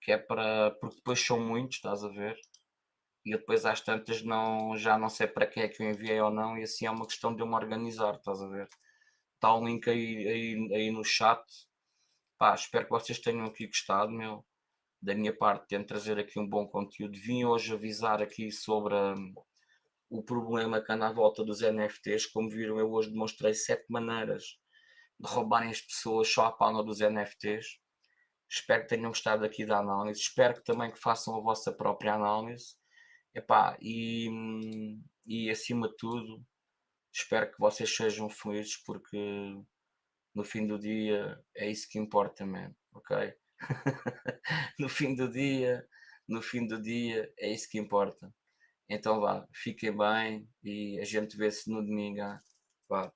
que é para, porque depois são muitos, estás a ver? e depois às tantas não, já não sei para quem é que eu enviei ou não, e assim é uma questão de eu me organizar, estás a ver? Está o link aí, aí, aí no chat. Pá, espero que vocês tenham aqui gostado, meu. Da minha parte, tento trazer aqui um bom conteúdo. Vim hoje avisar aqui sobre um, o problema que anda à volta dos NFTs. Como viram, eu hoje demonstrei sete maneiras de roubarem as pessoas só à palma dos NFTs. Espero que tenham gostado aqui da análise. Espero que também que façam a vossa própria análise Epá, e, e acima de tudo, espero que vocês sejam felizes porque no fim do dia é isso que importa, man, ok? no fim do dia, no fim do dia é isso que importa. Então vá, fiquem bem e a gente vê-se no domingo. Vá,